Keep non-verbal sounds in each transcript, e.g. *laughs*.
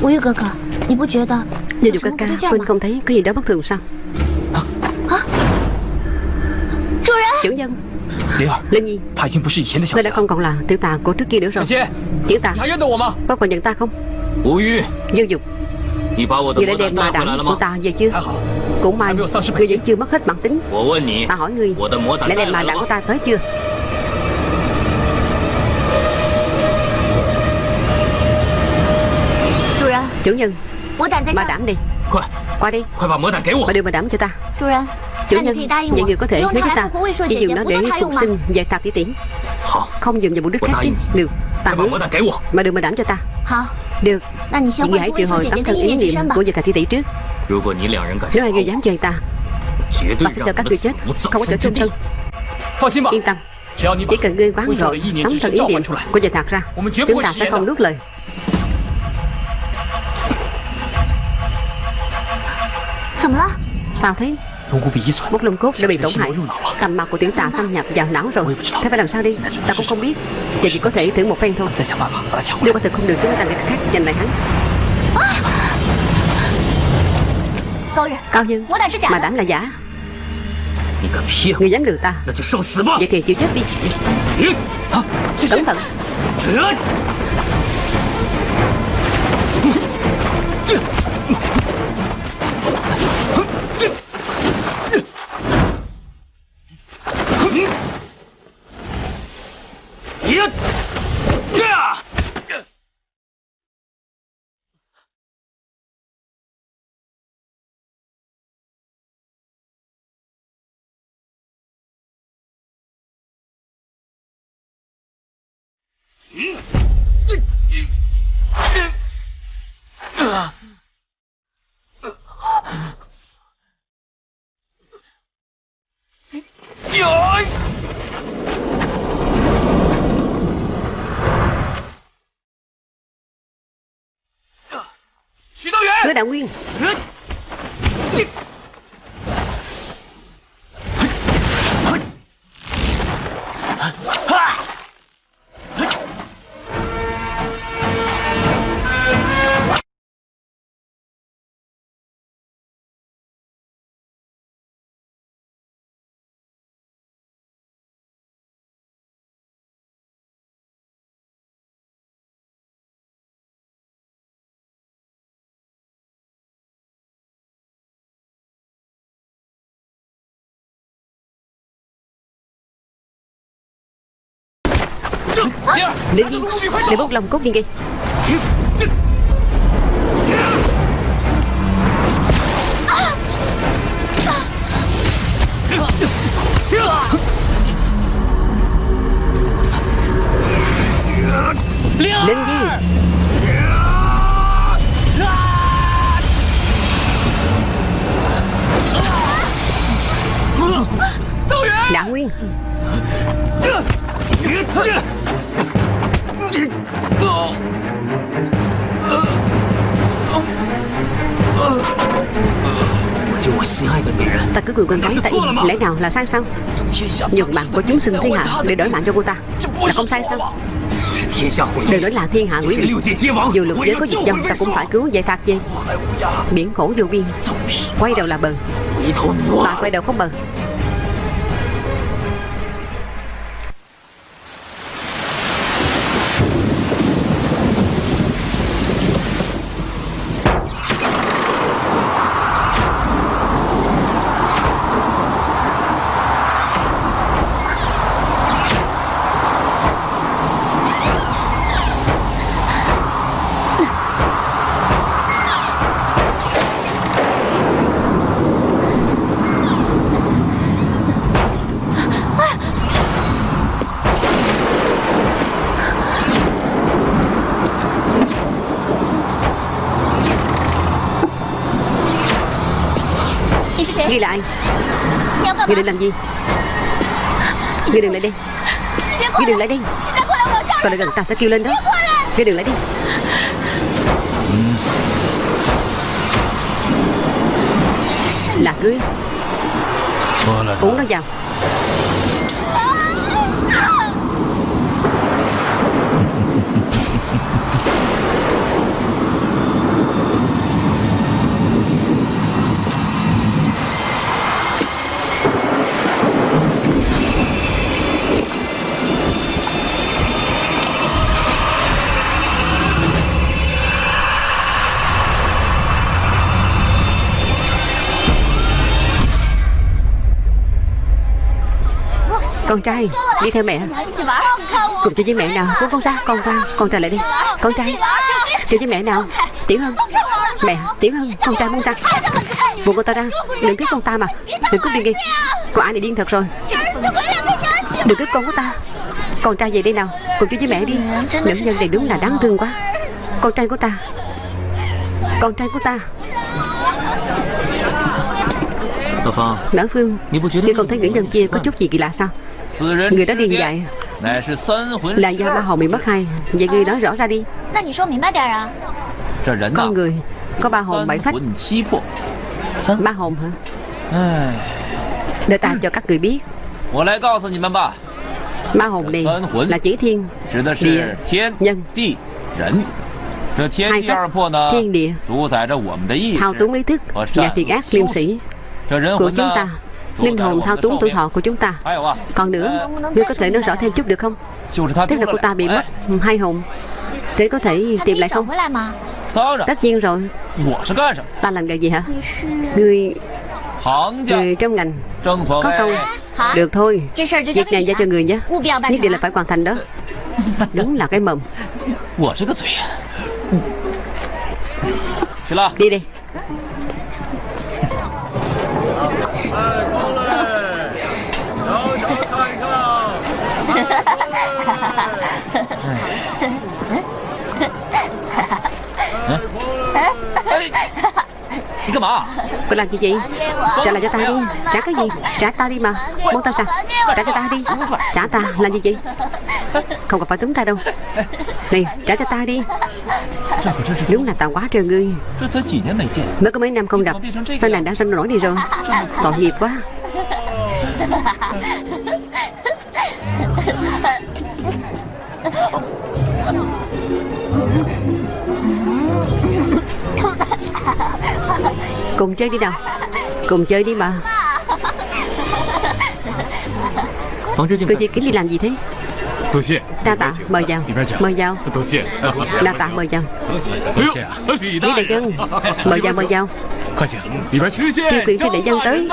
Vô Dụ ca ca Quỳnh không thấy có gì đó bất thường sao? Chủ nhân Linh Nhi. Ngươi đã không còn là tiểu tà của trước kia nữa rồi. Tiểu tà. Có còn nhận ta không? Vô Dục Ngươi đã đem ma đảm của ta về chưa? Cũng may Ngươi vẫn chưa mất hết bản tính. Ta hỏi ngươi Đã đem ma đảm của ta tới chưa Chủ nhân Ma đảm đi. Qua đi. Mà đưa ma đảm cho ta. Chủ nhân Vậy người có thể hứa với ta Chỉ dùng nó để phục sinh về tạp tỷ tỷ Không dùng vào mục đích khác chứ. Được Ta hứa Mà đưa ma đảm cho ta. Được. Vậy người hãy triệu hồi tấm thân ý niệm của về tạp tỷ tỷ trước. Nếu hai người dám chơi ta? Ta sẽ cho các người chết. Không có chỗ trung thân Yên tâm. Chỉ cần ngươi quán rồi Tấm thân ý niệm của về tạc ra. Chúng ta sẽ không nuốt lời Sao thế? Bút lông cốt đã bị tổn hại. Tầm mặt của tiểu tà xâm nhập vào não rồi. Thế phải làm sao đi? Ta cũng không biết. Vậy chỉ có thể thử một phen thôi. Nếu quả thực không được chúng ta phải khác giành lại hắn. Cao nhân Mà đảm là giả. Người dám lừa ta. Vậy thì chịu chết đi. Cẩn thận Hứa đạo nguyên Linh Nhi Để bốc lòng cốt đi ngay Linh Nhi Đạo Nguyên. Ta cứ quyền quan gái ta im Lẽ nào là sai sao? Dùng mạng của chúng sinh thiên hạ Để đổi mạng cho cô ta. Là không sai sao? Đừng nói là thiên hạ hủy diệt Dù lục giới có diệt vong Ta cũng phải cứu giải phạt về Biển khổ vô biên. Quay đầu là bờ. Ta quay đầu không bờ Ghi lại Ngươi định làm gì? Ngươi đừng lại đây Ngươi đừng lại đây Còn lại gần ta sẽ kêu lên đó. Ngươi đừng lại đây Là ngươi Uống nó vào Con trai Đi theo mẹ Cùng chơi với mẹ nào. Buông con ra Con ra Con trai lại đi. Con trai Chơi với mẹ nào. Tiểu Hân. Mẹ Tiểu Hân Con trai buông ra Buông con ta ra. Đừng cướp con ta mà. Đừng cướp điên đi. Con ai này điên thật rồi. Đừng cướp con của ta. Con trai về đây nào. Cùng chơi với mẹ đi. Nữ nhân này đúng là đáng thương quá. Con trai của ta. Con trai của ta. Lão Phương Ngươi không thấy nữ nhân kia có chút gì kỳ lạ sao Người đó điên dại Là do ba hồn bị mất hai Vậy ngươi nói rõ ra đi. Con người Có ba hồn bảy phách. Ba hồn hả? Để ta cho các người biết. Ba hồn này là chỉ thiên Địa Nhân。Hai phách Thiên địa。Thao túng ý thức Và thiện ác liêm sĩ của chúng ta Linh hồn thao túng tuổi thọ của chúng ta. Còn nữa Ngươi có thể nói rõ thêm chút được không? Tức là cô ta bị mất hai hồn? Thế có thể tìm lại không? Tất nhiên rồi. Ta làm nghề gì hả? Ngươi Người trong ngành. Có câu Được thôi. Việc này giao cho người nhé. Nhất định là phải hoàn thành đó. *laughs* Đúng là cái mầm Đi đi Cô làm gì vậy Trả lại cho ta đi. Trả cái gì? Trả ta đi mà. Muốn ta sao? Trả cho ta đi. Trả ta Làm gì vậy Không cần phải túm ta đâu. Này trả cho ta đi. Đúng là tao quá trời ngươi. Mới có mấy năm không gặp. Sao nàng đã sinh nổi đi rồi? Tội nghiệp quá Cùng chơi đi nào. Cùng chơi đi mà. Cô Di Kính đi làm gì thế? Đa tạ mời vào. Mời vào. Đa tạ mời vào. Lý đại dân Mời vào mời vào. Tiêu quyền cho đại dân tới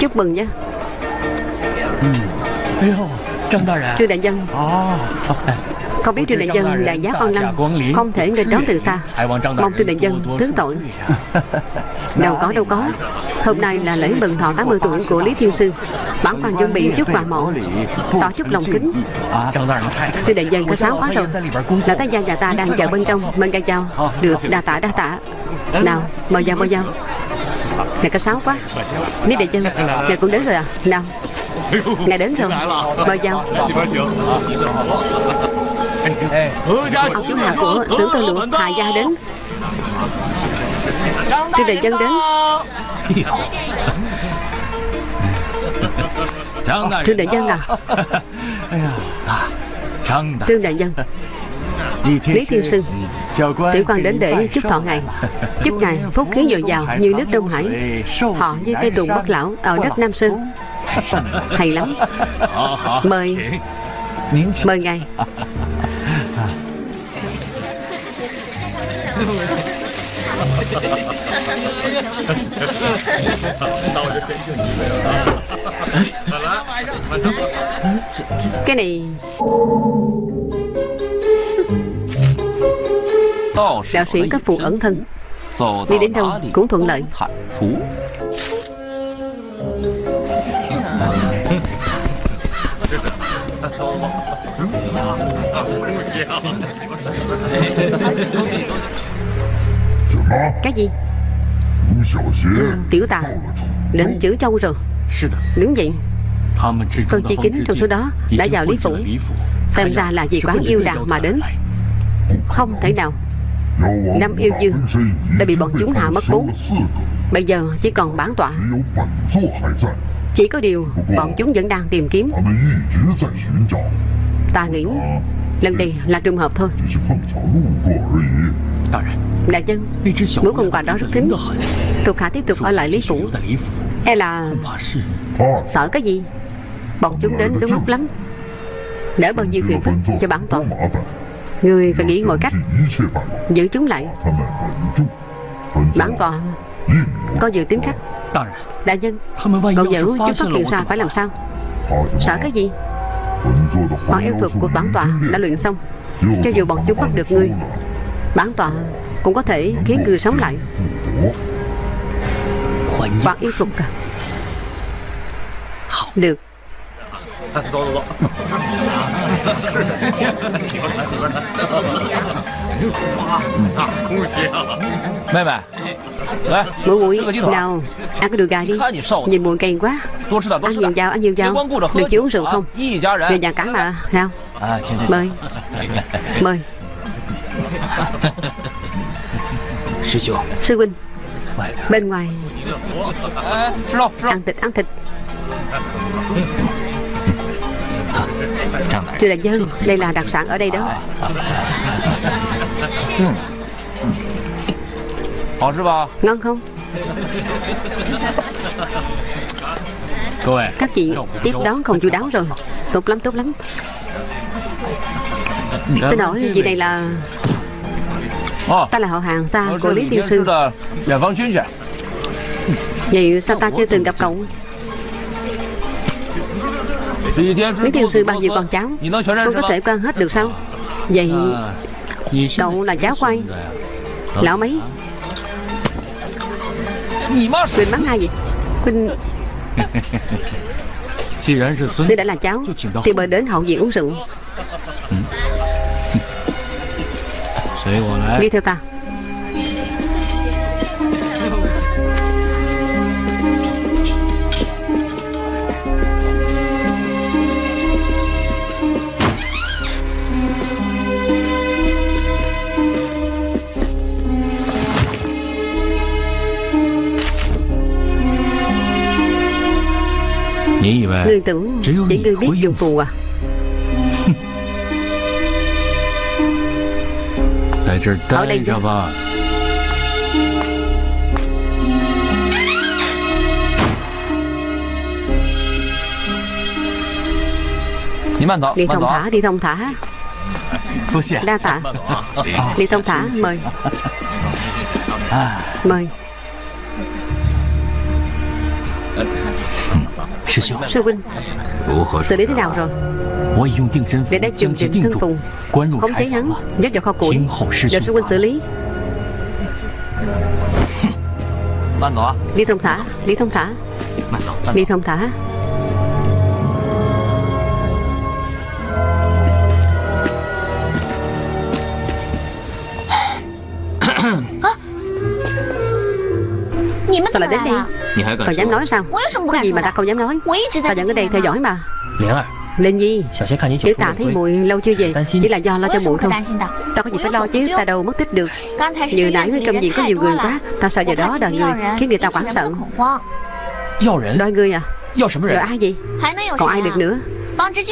Chúc. Mừng nha Trương đại dân không biết Trương Đại Dân đại giá con năm Không thể nghênh đón từ xa. *laughs* Mong Trương Đại Dân thứ tội. *laughs* Đâu có đâu có. Hôm nay là lễ mừng thọ 80 tuổi của Lý Thiên Sư. Bản quan chuẩn bị chút quà mộ Tỏ chút lòng kính. Trương Đại Dân có sáu quá rồi. Là tác gia nhà ta đang chờ bên trong. Mời ca chào. Được đa tạ đa tạ Nào mời vào mời vào. Ngài có sáu quá. Lý Đại Dân Ngài cũng đến rồi à. Nào Ngài đến rồi. Mời vào Ông chú nhà của xưởng tơ lụa Hà Gia đến. Trương Đại Dân đến. Trương Đại Dân à? Trương Đại Dân Lý Thiên Sư. Tiểu quan đến để chúc thọ ngài. Chúc ngài phúc khí dồi dào như nước Đông Hải. Họ như cây tùng bất lão ở đất Nam Sơn Hay lắm. Mời. Mời ngài. Cái này. Đạo sĩ có phù ẩn thân. đi đến đâu cũng thuận lợi Cái gì? Ừ, Tiểu tà. Đến chữ châu rồi. Đúng vậy. Tôi chi kính trong số đó Đã vào Lý Phủ. Xem ra là vì quán yêu đào mà đến. Không thể nào. Năm yêu dương Đã bị bọn chúng hạ mất bốn. Bây giờ chỉ còn bán tọa. Chỉ có điều Bọn chúng vẫn đang tìm kiếm. Ta nghĩ Lần này là trùng hợp thôi. Đại nhân Mũi con quà đó rất thính Thuộc hạ tiếp tục ở lại Lý Phủ. E là Sợ cái gì? Bọn chúng đến đúng lúc lắm. Đỡ bao nhiêu phiền phức cho bản toàn. Người phải nghĩ mọi cách, Giữ chúng lại. Bản toàn Có dự tính khách Đại nhân Cậu nhớ chúng phát hiện ra phải làm sao? Sợ cái gì? Bọn yêu thuật của bản tọa đã luyện xong. Cho dù bọn chúng bắt được ngươi Bản tọa cũng có thể khiến người sống lại. Bọn yêu thuật à? Được 走走走。大空姐，妹妹，来，muội muội nào ăn cái đùi gà đi nhìn muội gầy quá ăn nhiều vào ăn nhiều vào đừng chỉ uống rượu không người nhà cả mà nào mời *laughs* mời sư huynh bên ngoài ăn thịt ăn thịt Thưa đại nhân Đây là đặc sản ở đây đó. Ngon không? Các chị tiếp đón không chu đáo rồi. Tốt lắm tốt lắm. Xin lỗi vị này là Ta là họ hàng xa của Lý Tiên Sư. Vậy sao ta chưa từng gặp cậu Lý Thiên Sư bao nhiêu con cháu Con có thể quan hết được sao? Vậy Cậu là cháu của ai? Lão mấy? Quỳnh bắn ai vậy? Quỳnh *laughs* Nếu đã là cháu Thì mời đến hậu viện uống rượu. *laughs* Đi theo ta Ngươi tưởng chỉ ngươi biết dùng phù à. *laughs* Ở đây chứ. Đi thông thả, đi thông thả. Đa tạ. Đi thông thả, mời. Mời. Sư huynh Xử lý thế nào rồi? Để đã dùng định thân phùng. Khống chế hắn Dắt vào kho củi. Để sư huynh xử lý. Đi thông thả Đi thông thả. Đi thông thả. Sao lại đến đây còn dám nói sao? Có gì mà ta không dám nói? Ta vẫn ở đây theo dõi mà. Lên Nhi Tiểu tạ thấy muội lâu chưa về? Chỉ là do lo cho muội không Ta có gì phải lo chứ? Ta đâu mất tích được. Như nãy trong viện có nhiều người quá. Ta sợ giờ đó đòi người Khiến người ta hoảng sợ. Đòi người à? Đòi ai vậy? Còn ai được nữa?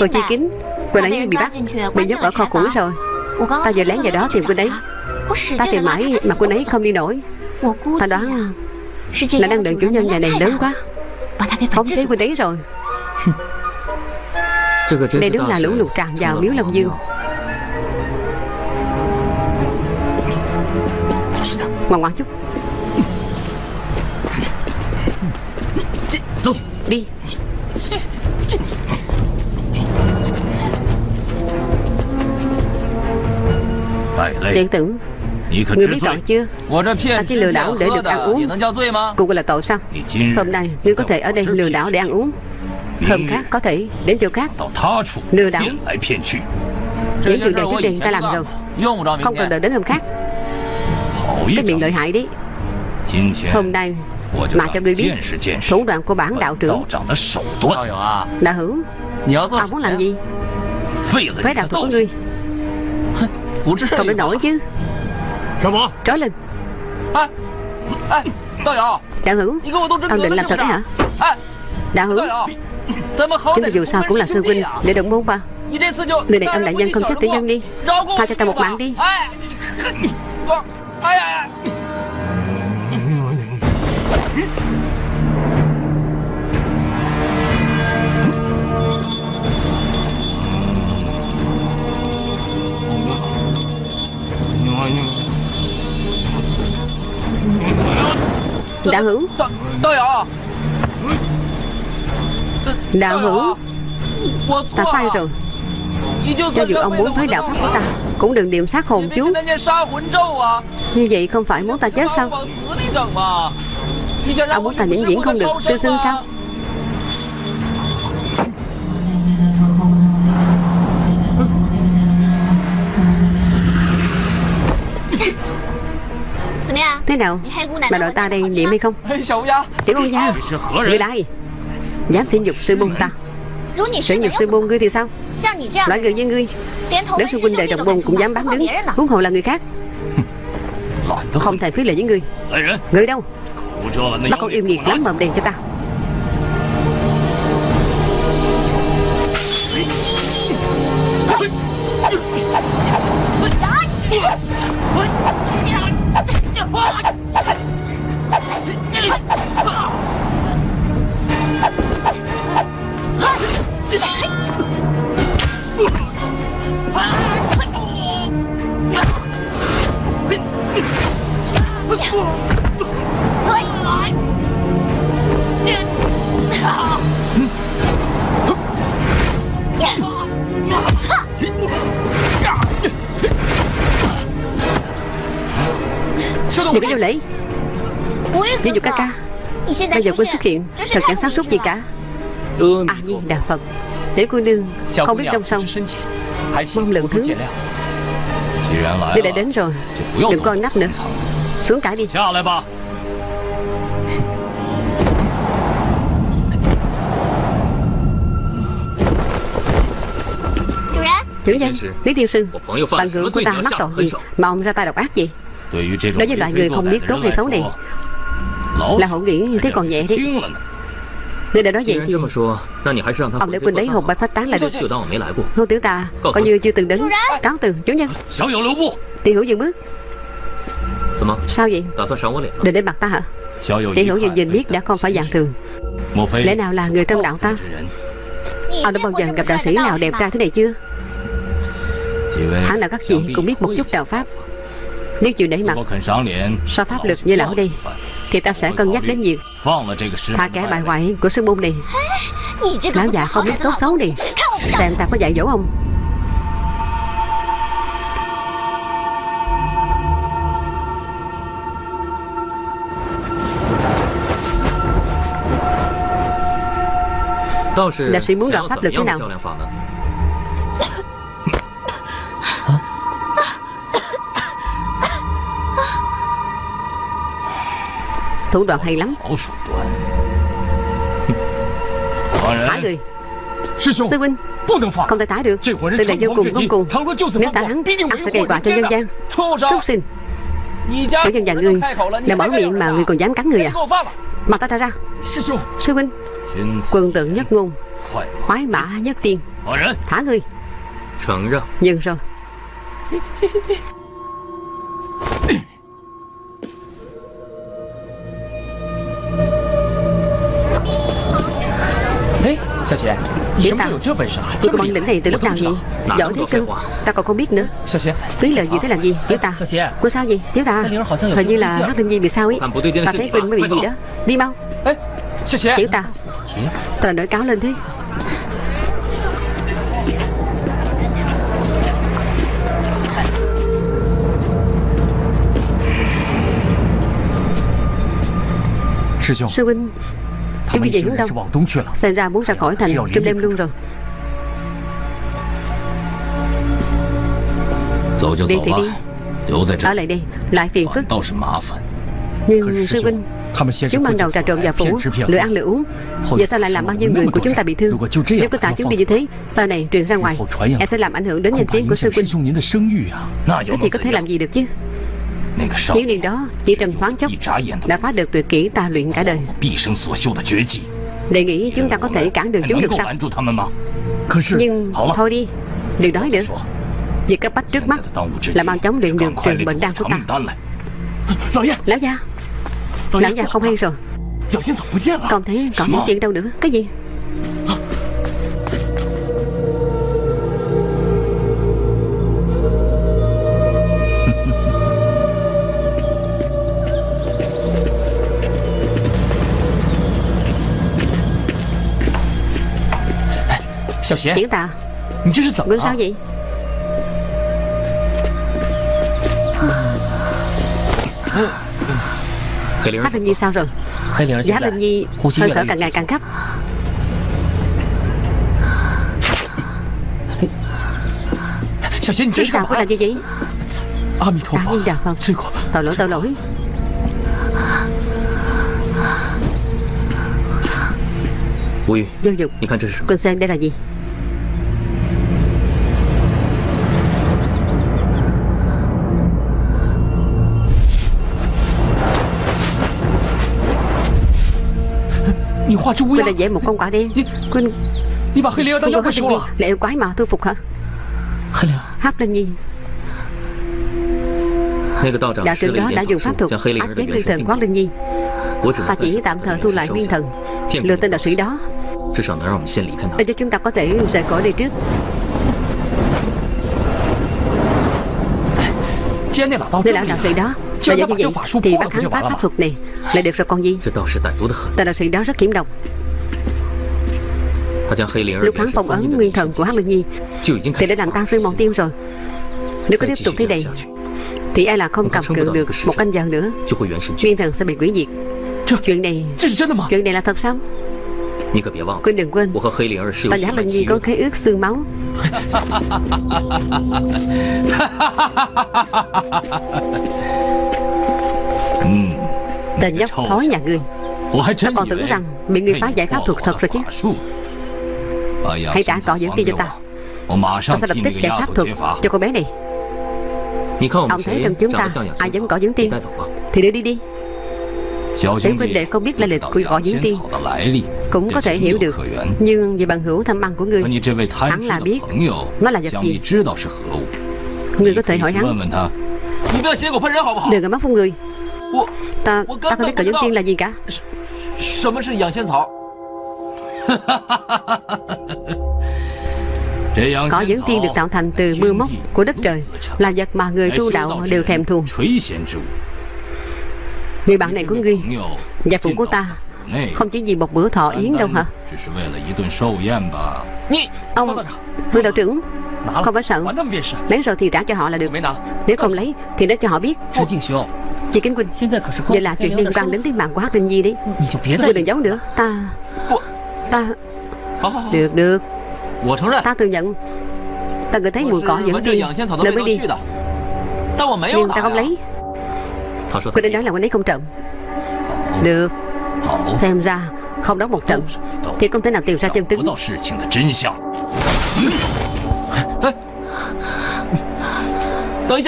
Cô Chi Kính Cô nãy bị bắt Bị nhốt ở kho củi rồi. Ta giờ lén vào đó tìm cô đấy. Ta tìm mãi mà cô ấy không đi nổi Ta đoán là đang đợi chủ nhân nhà này lớn quá. Khống chế huynh ấy rồi. Đây đúng là lũ lụt tràn vào miếu Long Dương. Ngoan ngoan chút. Đi. Điện tử Ngươi biết tội chưa？Ta chỉ lừa đảo để được ăn uống。Cũng gọi là tội sao Hôm nay ngươi có thể ở đây lừa đảo để ăn uống。Hôm khác có thể đến chỗ khác。Lừa đảo。Những chuyện này trước đây ta làm rồi。Không cần đợi đến hôm khác。Cái miệng lợi hại đi。Hôm nay mà cho ngươi biết Thủ đoạn của bản đạo trưởng Đạo hữu Ông muốn làm gì？Phế đạo thuật của ngươi Không đến nổi chứ Trói lên. Đạo hữu Ông định làm thật hả? Đạo hữu Chúng ta dù sao cũng là sư huynh Để đồng môn ba. Người này ông đại nhân không chấp tiểu nhân đi. Tha cho ta một mạng đi Đạo hữu. Đạo hữu. Ta sai rồi. Cho dù ông muốn thấy đạo pháp của ta Cũng đừng niệm sát hồn chú. Như vậy không phải muốn ta chết sao Ông muốn ta vĩnh viễn không được Sư sinh sao Thế nào Bà đội ta đây niệm hay không Tiểu con gia Người là ai Dám xin dục sư môn ta Sử nhục sư môn ngươi thì sao Loại người như ngươi Đến sư huynh đệ đồng môn cũng dám bán đứng Huống hồ là người khác Không thể phí lời với ngươi Người đâu Bắt con yêu nghiệt lắm mồm đèn cho ta Oh my Đừng có vô lễ Giáo dục ca ca. Bây giờ quân xuất hiện. Thật chẳng sáng suốt gì cả. À nhiên đà Phật. Để cô nương không biết đông sông. Mong lượng thứ. Nếu đã đến rồi. Đừng coi nắp nữa. Xuống cả đi. Chủ nhân Lý Tiên Sư. Bạn hữu của ta mắc tội gì? Mà ông ra tay độc ác gì Đối với loại người không biết tốt hay xấu này, Là họ nghĩ như thế còn nhẹ đi. Nếu đã nói vậy thì Ông để quên đấy hồn bay phát tán là được Ngô tiểu ta Coi như chưa từng đến. Cáo từ, chủ nhân. Tiểu hữu dừng bước. Sao vậy? Định đến mặt ta hả? Tiểu hữu dừng nhìn biết đã không phải dạng thường. Lẽ nào là người trong đạo ta? Ông đã bao giờ gặp đạo sĩ nào đẹp trai thế này chưa? Hắn là các vị cũng biết một chút đạo Pháp. Nếu chịu để mặt So pháp lực như lão đây Thì ta sẽ cân nhắc đến nhiều. Thả kẻ bại hoại của sư môn này. Lão già không biết tốt xấu đi. Xem ta có dạy dỗ không Đạo sĩ muốn đoạn pháp lực thế nào Thủ đoạn hay lắm. *laughs* Thả người. Sư huynh. Không thể thả được. Tên này vô cùng ngông cuồng Nếu thả hắn ắt sẽ gây quả cho dân gian. Súc sinh. Chủ nhân và ngươi Đã mở miệng mà ngươi còn dám cắn người à? Mặt ta ra ra. Sư huynh. Quân tượng nhất ngôn. Khoái mã nhất tiên. Thả ngươi Dừng rồi *laughs* Tiểu ta Ngươi có bản lĩnh này từ lúc nào vậy Giỏi thế cơ. Ta còn không biết nữa. Phí lời gì thế làm gì? Tiểu ta Cô sao gì Tiểu ta Hình như là Hát Linh Nhi bị sao ấy. Ta thấy Quỳnh mới bị gì đó. Đi mau. Tiểu ta Sao lại nổi cáo lên thế? Sư huynh Chúng đi về hướng đông Xem ra muốn ra khỏi thành trong đêm luôn rồi. Đi thì đi. Ở lại đây Lại phiền phức. Nhưng sư huynh Chúng ban đầu trà trộn vào phủ Lựa ăn lựa uống. Giờ sao lại làm bao nhiêu người của chúng ta bị thương? Nếu cứ thả chúng đi như thế Sau này truyền ra ngoài Em sẽ làm ảnh hưởng đến danh tiếng của sư huynh. Thế thì có thể làm gì được chứ Thiếu niên đó chỉ trong thoáng chốc Đã phá được tuyệt kỹ ta luyện cả đời. Đề nghĩ chúng ta có thể cản đường chúng được sao? Nhưng thôi đi. Đừng nói nữa Việc cấp bách trước mắt Là mau chóng luyện được trường bệnh đan của ta. Lão gia. Lão gia. Không hay rồi. Còn thấy còn những chuyện đâu nữa. Cái gì Triển tạ Gương sao vậy Hát Linh Nhi sao rồi? Giá Linh Nhi hơi thở càng ngày càng gấp Triển tạ có làm gì vậy? A Di Đà Phật Tội lỗi tội lỗi. Vô dụng. Con xem đây là gì Tôi là dễ một con quả đen Quên Cô có tin gì? Lệ quái mà tôi phục hả? Hắc Linh Nhi. Đạo trưởng đó đã dùng pháp thuật áp chế nguyên thần Quán Linh Nhi. Ta chỉ tạm thời thu lại nguyên thần. Lừa tên đạo sĩ đó. Để cho chúng ta có thể rời khỏi đây trước. Nên là đạo sĩ đó. Và do như vậy thì bác hắn phá pháp thuật này lại được rồi con gì Tà đạo sĩ đó rất hiểm độc Lúc hắn phong ấn nguyên thần của Hắc Linh Nhi Thì đã làm tan xương mòn tim rồi. Nếu cứ tiếp tục thế này Thì ai là không cầm cự được một canh giờ nữa. Nguyên thần sẽ bị quỷ diệt. Chuyện này Chuyện này là thật sao? Quên đừng quên. Ta đã làm Nhi có khế ước xương máu. *laughs* Tên nhóc thói nhà ngươi. Ta còn tưởng rằng bị ngươi phá giải pháp thuật thật rồi chứ? Ờ, hãy trả cỏ dẫn tiên cho ta. Ta sẽ lập tức giải pháp thuật cho cô bé này. Ông thấy trong chúng ta ai dám cỏ diễn tiên Thì đưa đi đi. Tiểu huynh đệ không biết lai lịch của cỏ diễn tiên Cũng có thể hiểu được. Nhưng về bằng hữu thăm ăn của ngươi Hắn là biết. Nó là vật gì? Ngươi có thể hỏi hắn. Đừng có mắt phun người. Ta, ta không biết cỏ dưỡng tiên là gì cả。Cỏ dưỡng tiên được tạo thành từ mưa móc của đất trời Là vật mà người tu đạo đều thèm thuồng。Người bạn này của ngươi Và phụ của ta Không chỉ vì một bữa thọ yến đâu hả？Ông Vương đạo trưởng Không phải sợ Lấy rồi thì trả cho họ là được。Nếu không lấy Thì nói cho họ biết。Chị Kính Quỳnh Vậy là chuyện liên quan đến tính mạng của Hắc Linh Nhi đấy. Cô đừng giấu nữa. Ta Ta Được được. Ta thừa nhận. Ta ngửi thấy mùi cỏ dẫn đi. nên mới đi. Nhưng ta không lấy. Cô đã nói là anh ấy không trộm. Được. Xem ra không đóng một trận. Thì không thể nào tìm ra chân tướng.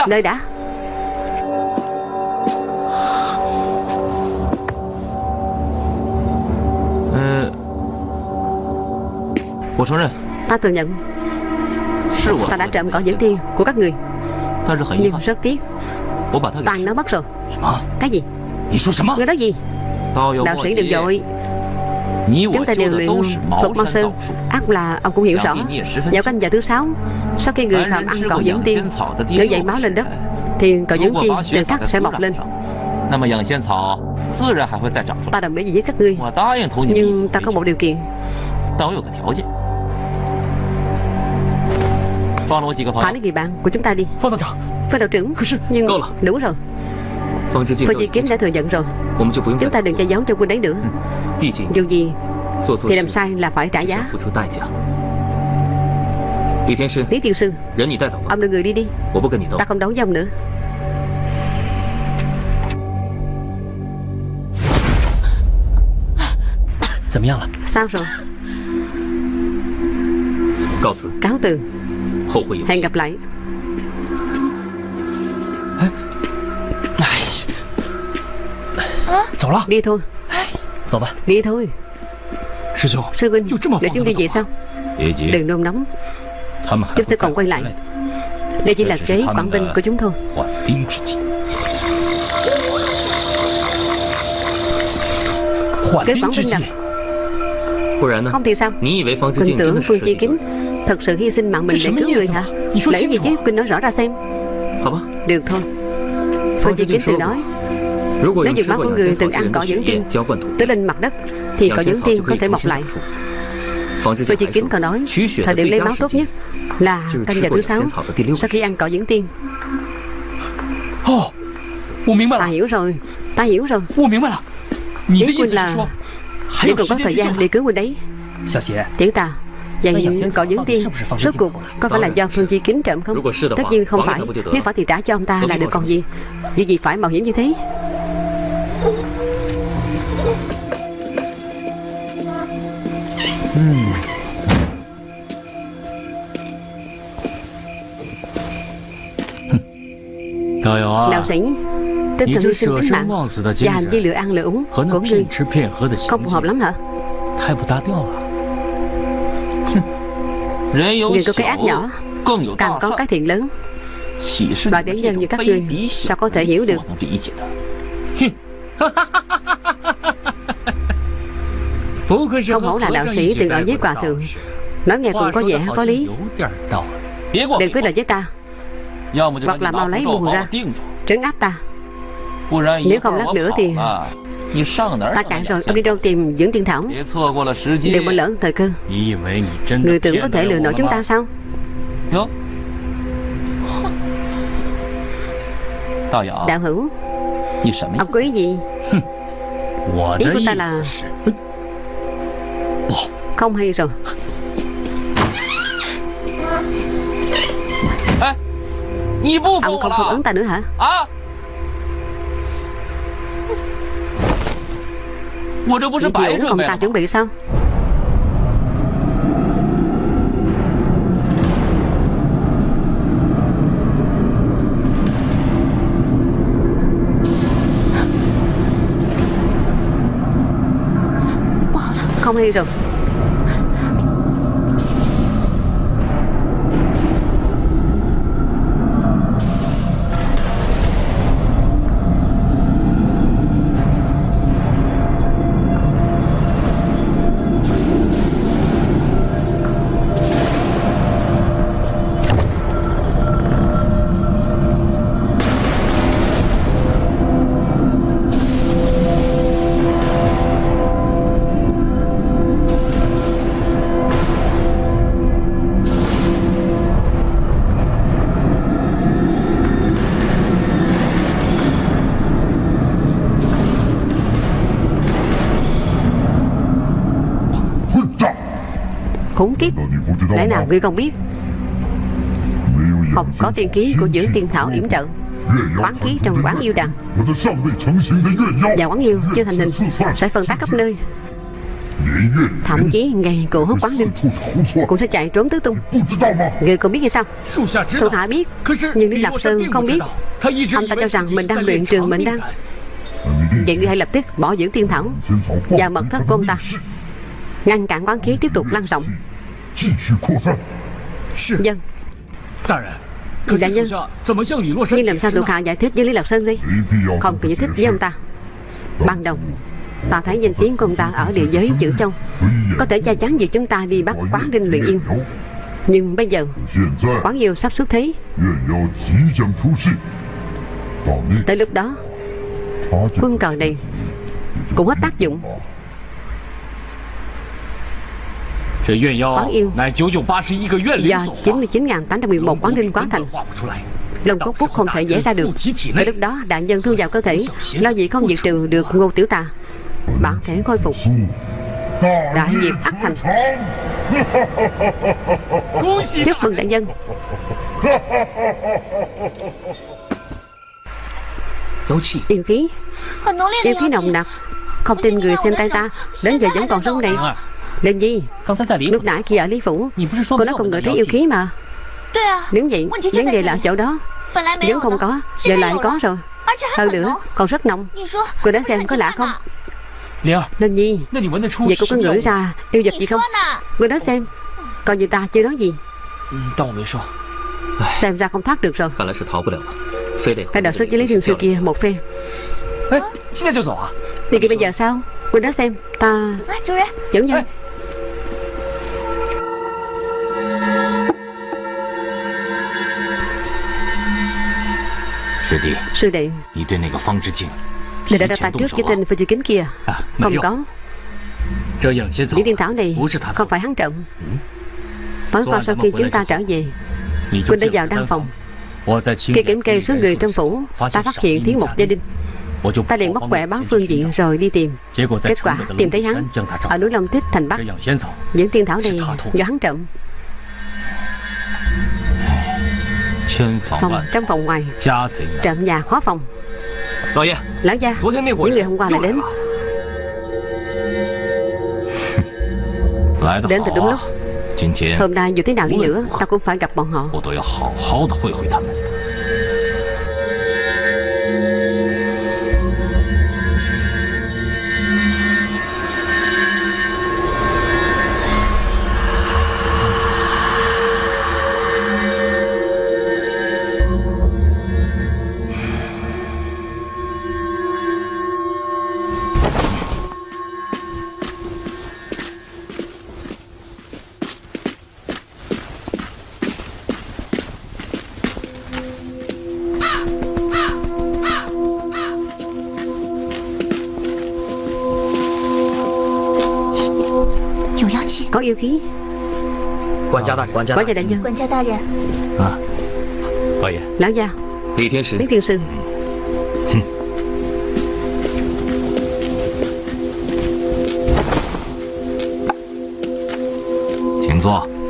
Đợi đã. Ta thừa nhận. Ta đã trộm cỏ dẫn tiên của các người. Nhưng rất tiếc. Tàn nó mất rồi. Cái gì? Người nói gì? Đạo sĩ đừng dội. Chúng ta đều luyện thuật mong sư. Ác là ông cũng hiểu rõ. Dạo canh giờ thứ sáu Sau khi người phạm ăn cỏ dẫn tiên, Nếu dậy máu lên đất Thì cỏ dẫn tiên từ sắc sẽ mọc lên. Ta đồng ý gì với các ngươi ta có một điều kiện。Thả mấy người bạn của chúng đạo trưởng。Nhưng đủ rồi。Phương Chi Kiếm đã thừa nhận rồi。Chúng ta đừng che giấu cho quân đấy nữa。Dù gì Thì làm sai là phải trả giá。Lý Thiên Sư。Ông đưa người đi đi。Ta không đấu với nữa。怎么样了？ Sao rồi 告辞， Cáo từ 后会有 Hẹn 期。 gặp lại 哎，走了， Đi thôi 走吧。 Đi thôi 师兄， Sư huynh 就这么 Để 放 chúng 他 đi 们 về 走 sao 啊？别急， Đừng nôn nóng 他们还 Chúng 会 sẽ 再 còn quay 回 lại 来的。 Đây chỉ là 这只是 kế 他 quảng 们 binh 的 của chúng thôi 缓兵之计。缓 Kế 兵 quảng 之 binh 计 à?，不然呢？ Không thì sao? Quỳnh tưởng Phương Chi Kính Thật sự hy sinh mạng mình để cứu người hả? Lấy gì chứ? Kinh nói rõ ra xem. Được thôi. Phương Chi Kính từ nói. Nếu như máu của người từng ăn cỏ dưỡng tiên Tới lên mặt đất Thì cỏ dưỡng tiên có thể mọc lại. Phương Chi Kính còn nói Thời điểm lấy máu tốt nhất Là canh giờ thứ 6 Sau khi ăn cỏ dưỡng tiên. Ta hiểu rồi Ta hiểu rồi. Tôi hiểu rồi. Ý quân là vẫn còn có thời gian để cứu Quynh đấy. Tiểu tà Vậy cỏ dưỡng tiên. Rốt cuộc có phải là do Phương Chi kính trộm không? Tất nhiên không phải. Nếu phải thì trả cho ông ta là được còn gì? Việc gì phải mạo hiểm như thế. Đạo sĩ Tinh thần hy sinh tính mạng. Và hành vi lựa ăn lựa uống của ngươi Không phù hợp lắm hả? Người có cái ác nhỏ Càng có cái thiện lớn. Loại điển nhân như các ngươi Sao có thể hiểu được? *laughs* Không hổ là đạo sĩ từng ở với hòa thượng. Nói nghe cũng có vẻ có lý. Đừng phí lời với ta. Hoặc là mau lấy buồn ra. Trấn áp ta Nếu không lát nữa thì Ta chạy rồi Ông đi đâu tìm dưỡng tiên thảo? Đừng bỏ lỡ thời cơ. Người tưởng có thể lừa nổi chúng ta sao? Đạo hữu Ông có ý gì? Ý của ta là Không hay rồi. Ông không phản ứng ta nữa hả Việc vụ không ta chuẩn bị sao? Không hay rồi ngươi không biết. Không có tiên ký của giữ tiên thảo yểm trợ. Quán khí trong quán yêu đằng Và quán yêu chưa thành hình, Sẽ phân tác khắp nơi. Thậm chí ngày cổ hút quán đêm Cũng sẽ chạy trốn tứ tung. Người còn biết hay sao? Thủ hạ biết, Nhưng Lý Lập Sơn không biết. Ông ta cho rằng mình đang luyện trường mình đang Vậy ngươi hãy lập tức bỏ dưỡng tiên thảo Và mật thất của ông ta. Ngăn cản quán khí tiếp tục lan rộng. Dân Đại nhân Nhưng làm sao thuộc hạ giải thích với Lý Lập Sơn đi? Không cần giải thích với ông ta. Ban đầu Ta thấy danh tiếng của ông ta ở địa giới chữ châu. Có thể che chắn việc chúng ta đi bắt quán đinh luyện yêu Nhưng bây giờ Quán yêu sắp xuất thế. Tới lúc đó Quân cờ này Cũng hết tác dụng Quán yêu Do 99.811 quán đinh quán thành Lông cốt bút không thể vẽ ra được Và lúc đó đại nhân thu vào cơ thể Lo gì không diệt trừ được ngô tiểu tà Bản thể khôi phục Đại nghiệp ắt thành Chúc mừng đại nhân Yêu khí Yêu khí nồng nặc Không tin người xem tay ta Đến giờ vẫn còn sống này lên gì? Lúc nãy khi ở Lý Phủ. Cô nói không ngờ thấy yêu khí mà. Đúng vậy Vấn đề là ở chỗ đó? Vốn không có. Giờ lại có rồi. Hơn nữa còn rất nồng. Cô đoán xem có lạ không? Lên nhi Vậy cô có ngửi ra yêu vật gì không? Cô nói xem. Còn như ta chưa nói gì. Xem ra không thoát được rồi. Phải đòi sức với Lý Thiên Sư kia một phen. Đi kia bây giờ sao? Cô nói xem. Ta Chủ nhân Sư đệ。Người đã ra tay trước cái tên Phương Chi Kính kia. Không có。Lý Tiên Thảo này không phải hắn trộm. Tối qua sau khi chúng ta trở về Huynh đã vào đăng phòng. Khi kiểm kê số người trong phủ Ta phát hiện thiếu một gia đình. Ta liền bóc quẻ báo phương diện rồi đi tìm. Kết quả tìm thấy hắn Ở núi Long Tích thành Bắc. Những tiên thảo này do hắn trộm Phòng trong phòng ngoài. Trộm nhà khó phòng. Lão gia Những người hôm qua lại đến. *laughs* Đến từ đúng lúc. Hôm nay dù thế nào đi nữa Ta cũng phải gặp bọn họ yêu khí. Quản gia đại Quản gia đại nhân. Quản gia đại nhân à, Lão gia. Lý Thiên Sư Lý Thiên Sư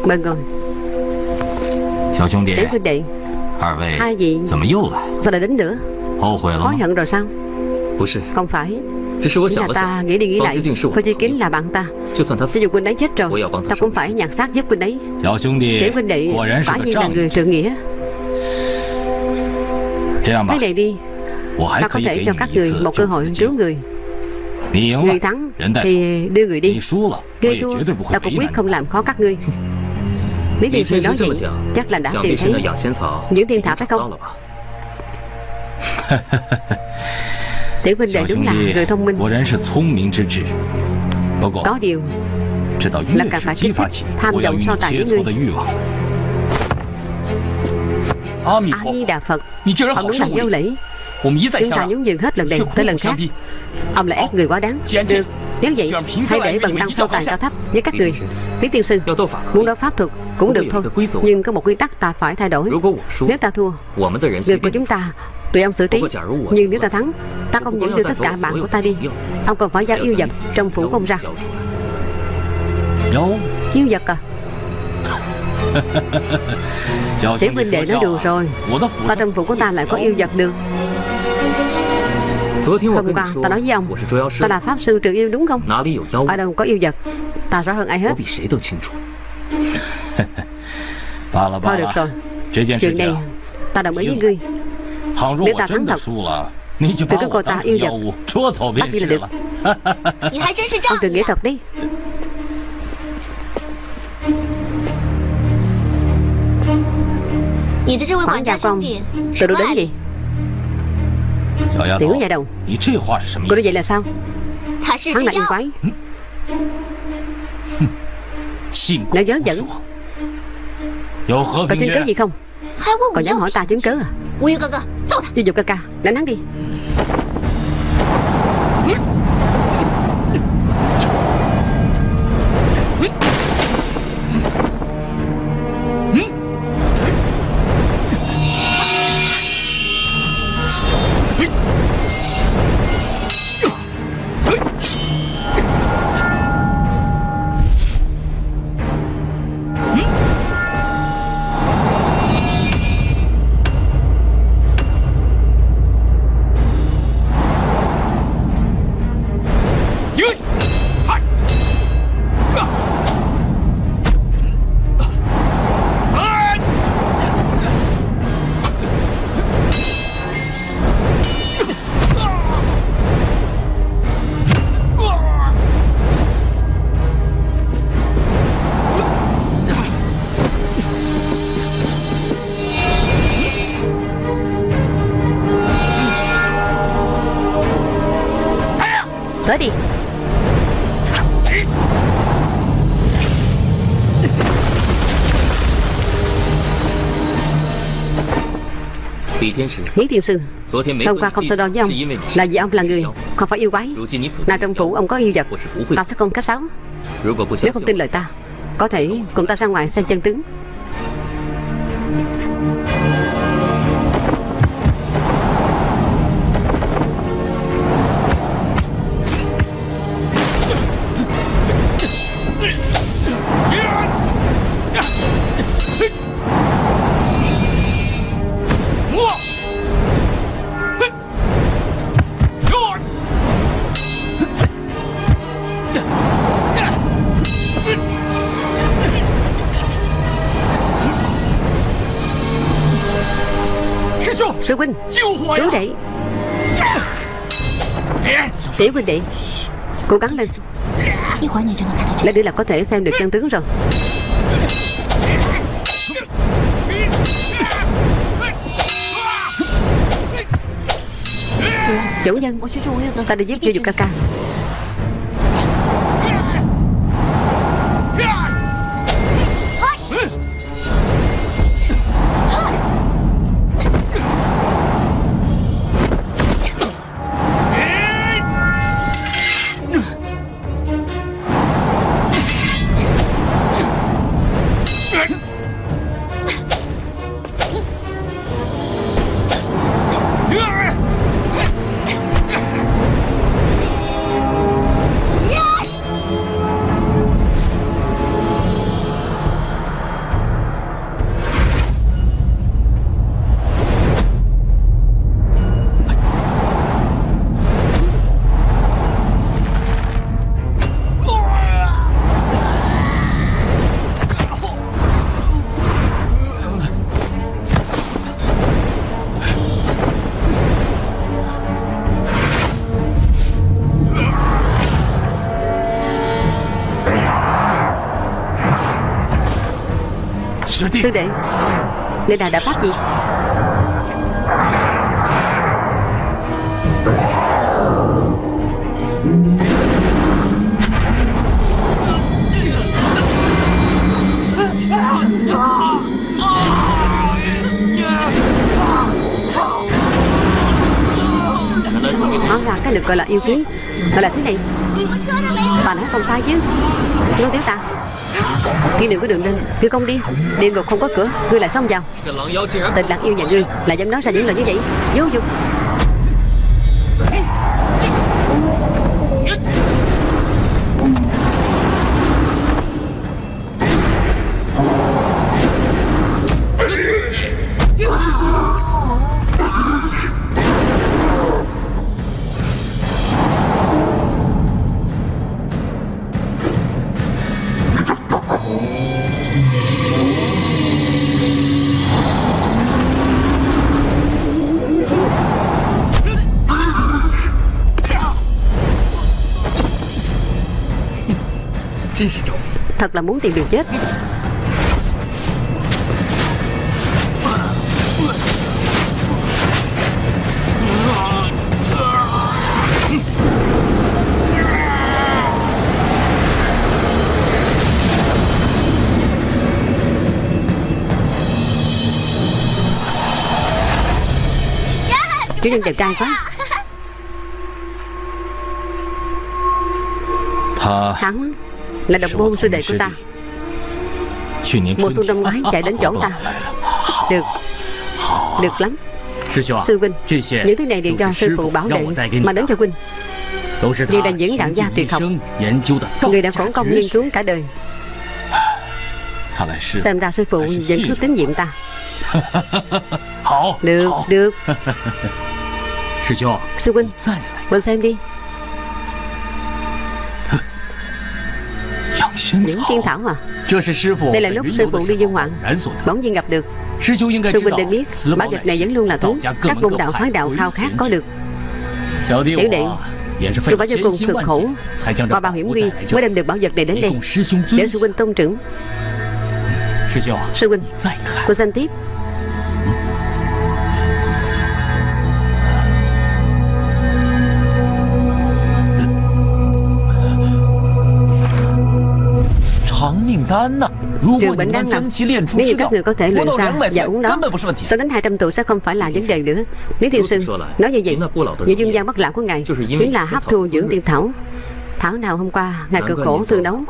Mời ngồi Đến huynh đệ. Hai vị. Sao lại đến nữa? Hối hận rồi sao? Không phải. Chỉ là ta nghĩ đi nghĩ lại. Thôi Chi Kính là bạn ta Cho dù huynh ấy chết rồi Ta cũng phải nhặt xác giúp huynh ấy. Để huynh đệ Quả nhiên là người trượng nghĩa. Thế này đi Ta có thể cho các người một cơ hội cứu người. Người thắng thì đưa người đi. Người thua Ta cũng quyết không làm khó các ngươi. Lý Tiên Sư nói vậy? Chắc là đã tìm thấy những thiên thảo phải không? *laughs* Tiểu huynh đệ đúng là người thông minh Có điều Là càng phải kích thích tham vọng so tài với ngươi A-di-đà Phật Ông đúng là vô lễ Chúng ta nhún nhường hết lần này tới lần khác Ông là ép người quá đáng。Được。Nếu vậy Hãy để bằng đăng so tài cao thấp với các người Lý tiên sư。Muốn đấu pháp thuật cũng được thôi。Nhưng có một quy tắc ta phải thay đổi。Nếu ta thua Người của chúng ta Tụi ông xử trí. Nhưng nếu ta thắng Ta không những đưa tất cả bạn của ta đi Ông còn phải giao yêu vật trong phủ công ra. Yêu vật à? *laughs* Tiểu huynh đệ nói đùa rồi. Sao trong phủ của ta lại có yêu vật được? Hôm qua ta nói với ông Ta là pháp sư trừ yêu đúng không? Ở đâu có yêu vật? Ta rõ hơn ai hết. *laughs* Thôi được rồi. Chuyện này ta đồng ý với ngươi Nếu ta thắng thật Thì cứ coi ta yêu vật。Bắt đi là được Ông trừ nghĩa thật đi Quản gia con Từ đâu đến gì？Tiểu nhà đầu Cô nói vậy là sao Hắn là yêu quái。Nói dớ dẫn Có chứng cớ gì không？Còn dám hỏi ta chứng cớ à Vô dục ca ca Đánh hắn đi. Lý Thiên Sư. Hôm qua không so đo với ông Là vì ông là người Không phải yêu quái. Nào trong phủ ông có yêu vật. Ta sẽ không khách sáo Nếu không tin lời ta Có thể cùng ta ra ngoài xem chân tướng Tiểu huynh đệ. Cố gắng lên. Lát nữa là có thể xem được chân tướng rồi. Chủ nhân, Ta đi giúp cho dục ca ca Sư đệ Người nào đã phát gì? Cái được gọi là yêu khí Gọi là thế này. Bà nói không sai chứ. Nói tiếng ta. Khi đừng có đường lên Ngươi công đi. Địa ngục không có cửa. Ngươi lại xông vào. Tịch lạc yêu nhà ngươi Lại dám nói ra những lời như vậy. Vô dụng Thật là muốn tìm đường chết. Chủ nhân đẹp trai quá. Hắn là độc môn sư đệ của ta. Mùa xuân năm ngoái chạy đến chỗ ta. Được. Được lắm. Sư Vinh Những thứ này đều do sư phụ bảo đệ Mà đến cho Vinh Như là những đạo gia tuyệt học. Người đã khổ công nghiên cứu cả đời. Xem ra sư phụ vẫn cứ tín nhiệm ta. Được, được. Sư Huynh Mình xem đi Những thiên thảo à Đây là lúc sư phụ đi dương ngoạn Bỗng nhiên gặp được. Sư huynh nên biết Bảo vật này vẫn luôn là thú. Các môn đạo hóa đạo khao khát có được. Tiểu đệ Tôi phải cho cùng cực khổ. Qua bao hiểm nguy mới đem được bảo vật này đến đây. Để sư huynh tôn trưởng. Sư huynh Cô xem tiếp Trường bệnh đang nằm Nếu như các người có thể luyện ra và uống nó Sau đến 200 tuổi sẽ không phải là vấn đề nữa Lý Thiên Sư nói như vậy Những dương gian bất lão của ngài Chính là hấp thu dưỡng tiên thảo Thảo nào hôm qua Ngài cực khổ tương đấu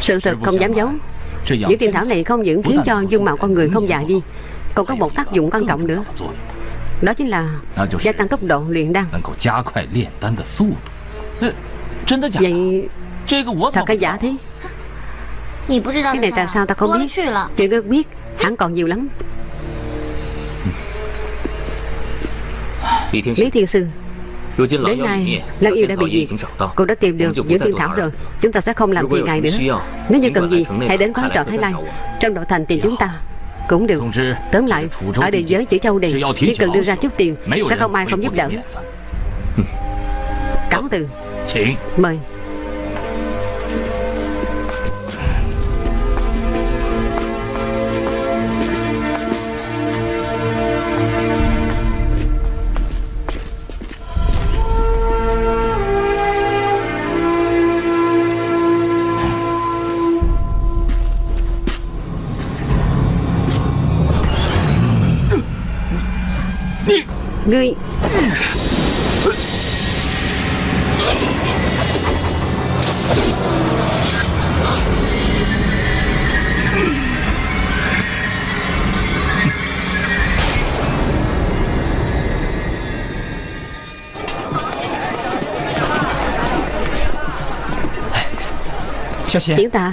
Sự thật không dám giấu Những tiên thảo này không những khiến cho dung mạo con người không già đi Còn có một tác dụng quan trọng nữa Đó chính là gia tăng tốc độ luyện đan Vậy Thật cái giả thế? Cái này tại sao ta không biết? Chuyện ước biết hẳn còn nhiều lắm. Lý Thiên Sư. Đến nay Lăng yêu đã bị diệt. Cô đã tìm được dưỡng thiên thảo rồi. Chúng ta sẽ không làm phiền ngài nữa. Nếu như cần gì Hãy đến quán trọ Thái Lan. Trong nội thành tìm chúng ta Cũng được. Tóm lại Ở địa giới chữ châu này Chỉ cần đưa ra chút tiền Sẽ không ai không giúp đỡ. Cáo từ Mời Ngươi. Tiểu ta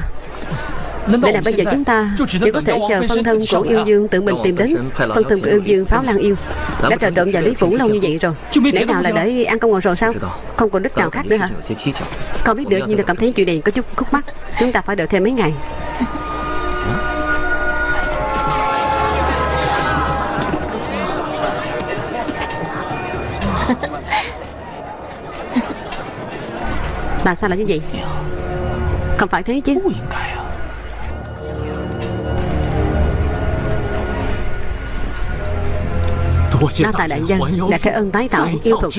Vậy là bây giờ chúng ta chỉ có thể chờ phân thân của yêu dương tự mình tìm đến Phân thân của yêu dương pháo lan yêu. Đã trò trộn vào Lý Phủ lâu như vậy rồi. Để nào là để ăn công ngồi rồi sao? Không còn đích nào khác nữa hả? Không biết được nhưng tôi cảm thấy chuyện này có chút khúc mắc. Chúng ta phải đợi thêm mấy ngày. Tại sao lại như vậy? Không phải thế chứ Đa tài đại dân đã cái ơn tái tạo yêu thuật.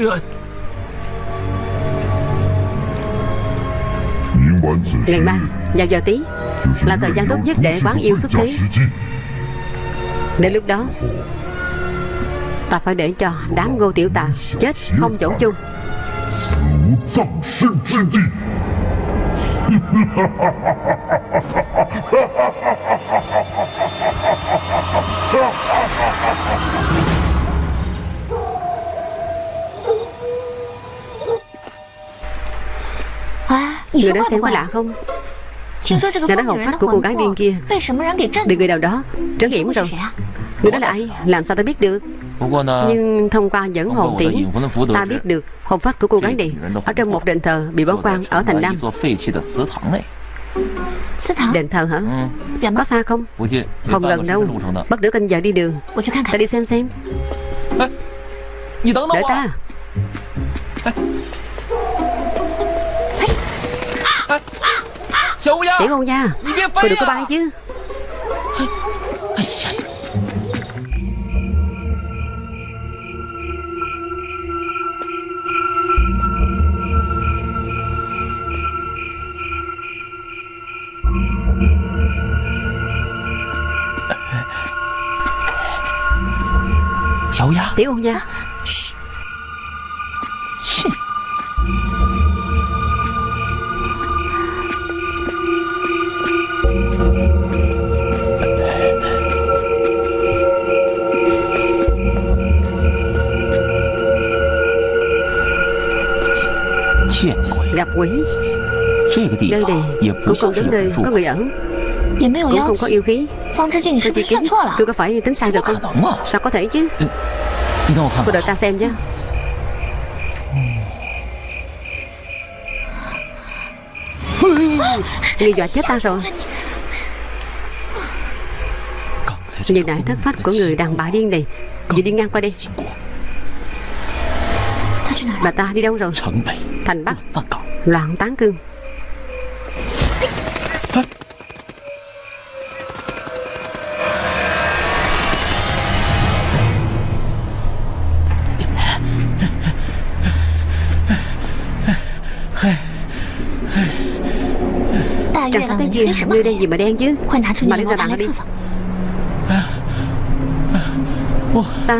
Ngày ba vào giờ tí. Là thời gian tốt nhất để quán yêu xuất thế. Đến lúc đó Ta phải để cho đám ngô tiểu tà Chết không chỗ chung *laughs* Người đó xem có lạ không? Nghe nói hồn phách của cô gái điên kia Bị người nào đó trấn yểm rồi Người đó là ai? Làm sao ta biết được? Nhưng thông qua dẫn hồn tiễn Ta biết được hồn phách của cô gái này Ở trong một đền thờ bị bỏ quan ở thành Nam. Đền thờ hả? Có xa không? Không gần đâu. Bất nửa canh giờ đi đường. Ta đi xem xem. Đợi ta Tiểu ngôn nha. Cô đừng có bay chứ. Tiểu ngôn nha Gặp quỷ. Nơi này cũng không giống nơi có người ở. Cũng không có yêu khí. Tôi chỉ kiếm Tôi có phải tính sai rồi không? Sao có thể chứ? Cô đợi ta xem chứ Ngươi dọa chết ta rồi. Như nãy thất phách của người đàn bà điên này. Vừa đi ngang qua đây Bà ta đi đâu rồi? Thành Bắc. Loạn tán cương. Trăng sắp tới kia Ngươi đang gì mà đen chứ? Mà lấy ra bàn đi. Ta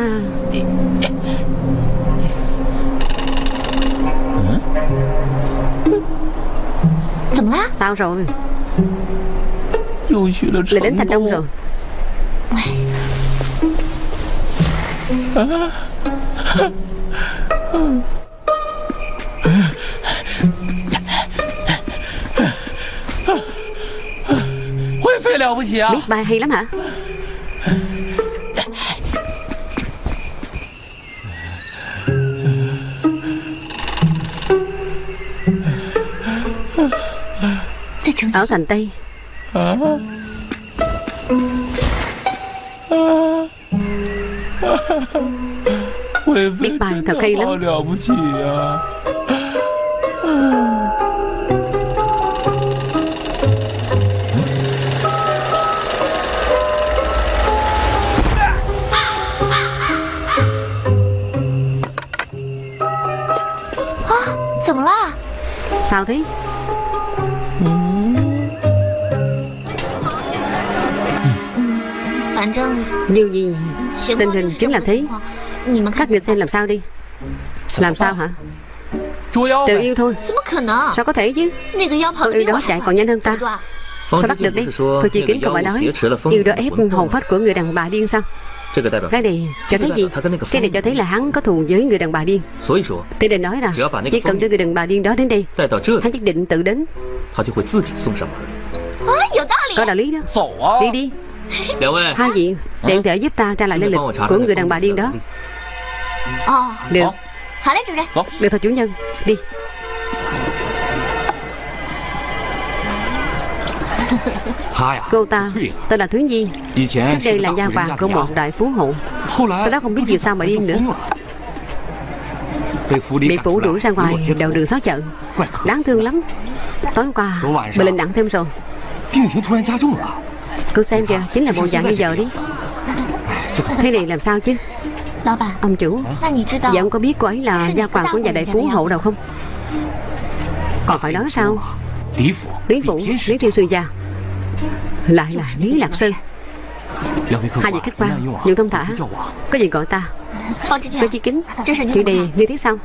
Sao rồi? Lại đến thành đông rồi. Biết bay hay lắm hả Ở thành Tây. Biết bài thật hay lắm. Sao thế Tình hình chính là thế Các người xem làm sao đi? Làm sao hả? Tự yêu thôi. Sao có thể chứ? Con yêu đó chạy còn nhanh hơn ta. Sao bắt được đi? Tôi chỉ kiến không phải nói. Yêu đó ép hồn phách của người đàn bà điên sao? Cái này cho thấy gì? Cái này cho thấy là hắn có thù với người đàn bà điên. Thế nên nói là Chỉ cần đưa người đàn bà điên đó đến đây Hắn nhất định tự đến. Có đạo lý đó. Đi đi Hai vị Điện thể giúp ta tra lại lên lịch của người đàn bà điên đó. Được. Được thôi chủ nhân. Đi. Cô ta tên là Thúy Nhi. Trước đây là nha vàng của một đại phú hộ. Sau đó không biết vì sao mà điên nữa. Bị phủ đuổi ra ngoài đầu đường xó chợ. Đáng thương lắm. Tối qua Bệnh lên nặng thêm rồi Cô xem kìa Chính là bộ dạng bây giờ đi. Thế này làm sao chứ? Ông chủ Vậy ông có biết cô ấy là gia quản của nhà đại phú hộ đâu không? Còn phải nói sao? Lý Phủ Lý Thiên Sư Gia Lại là Lý Lạc Sơn. Hai vị khách quan Những thông thả Có gì gọi ta? Có chi kính Chuyện này như thế sao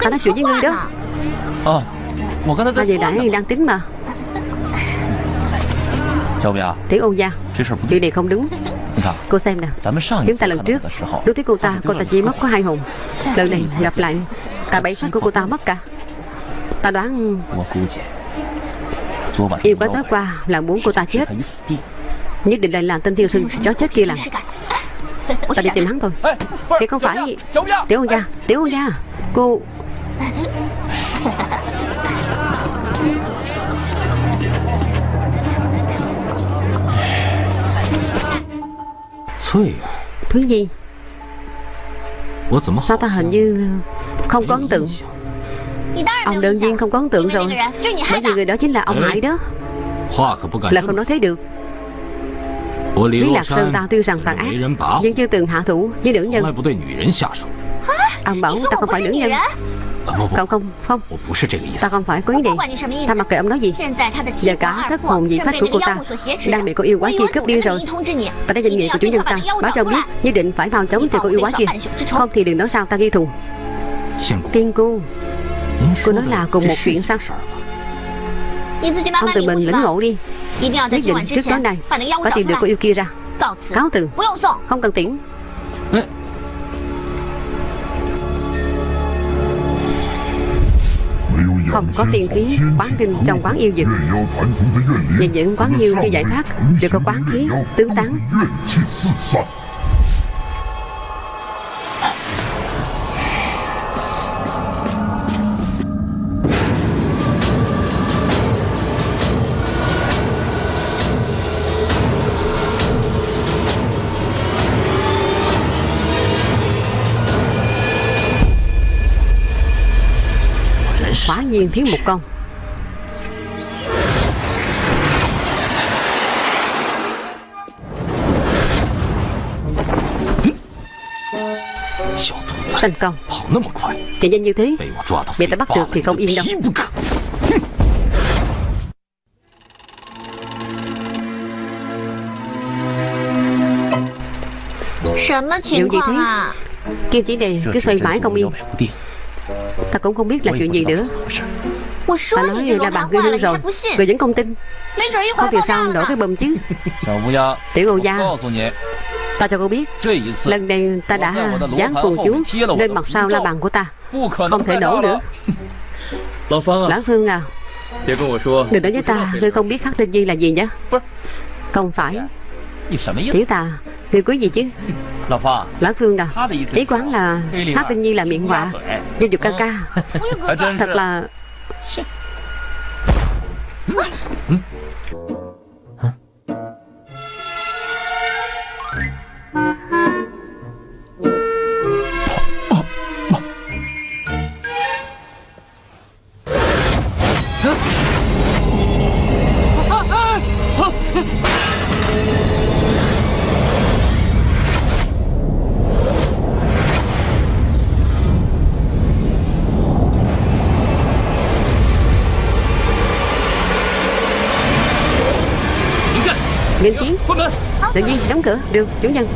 Ta nói chuyện với ngươi đó. Hai vị nãy đang tính mà Tiểu Ôn gia. Chuyện này không đúng. Cô xem nè. Chúng ta lần trước Đối với cô ta Cô ta chỉ mất có hai hồn. *laughs* Lần này gặp lại Cả bảy phát của cô ta mất cả. Ta đoán Yêu bá tối qua là muốn cô ta chết. Nhất định là làm tên tiêu sưng chó chết kia làm. Ta đi tìm hắn thôi. Thì không phải. Tiểu ôn gia Tiểu ôn gia. Cô *laughs* Thúy Nhi Sao ta hình như Không có ấn tượng? Ông đương nhiên không có ấn tượng rồi. Bởi vì người đó chính là ông Hải đó. Là không nói thế được. Lý Lạc Sơn ta tuy rằng tàn ác Nhưng chưa từng hạ thủ với nữ nhân. Ông bảo ta không phải nữ nhân Không không. Không Ta không phải có ý định Ta mặc kệ ông nói gì. Giờ cả thất hồn dị phách của cô ta Đang bị cô yêu quái kia cướp đi rồi. Ta đã danh nghĩa của chủ nhân ta. Báo cho biết Nhất định phải mau chóng tìm cô yêu quái kia. Không thì đừng nói sao ta ghi thù. Tiên cô Cô nói là cùng một chuyện sao? Ông tự mình lĩnh ngộ đi. Nhất định trước tối nay Phải tìm được cô yêu kia ra. Cáo từ Không cần tiễn Không có tiên khí, quán kinh trong quán yêu dịch Nhìn những quán yêu chưa giải thoát, Đều có quán khí tứ tán. nhiên thiếu một con. Sanh con. Chạy nhanh như thế. Bị ta bắt được thì không yên đâu. Điều gì thế? Kim chỉ đề cứ xoay mãi không yên. Ta cũng không biết là chuyện gì nữa. Ta nói là bạn ghi hư rồi Người vẫn không tin. Có điều sao nổ cái bầm chứ? Tiểu Âu Gia, Ta cho cô biết, Lần này ta đã dán phù chú Lên mặt sau la bàn của ta Không thể nổ nữa. Lão Phương à Đừng nói với ta, Ngươi không biết khắc linh di là gì nhé. Không phải. Tiểu tà Ngươi quý gì chứ. Lão Phương à Ý quán là Hát Linh Nhi là miệng họa Gia dục ca ca. Thật là đóng cửa. Được chủ nhân.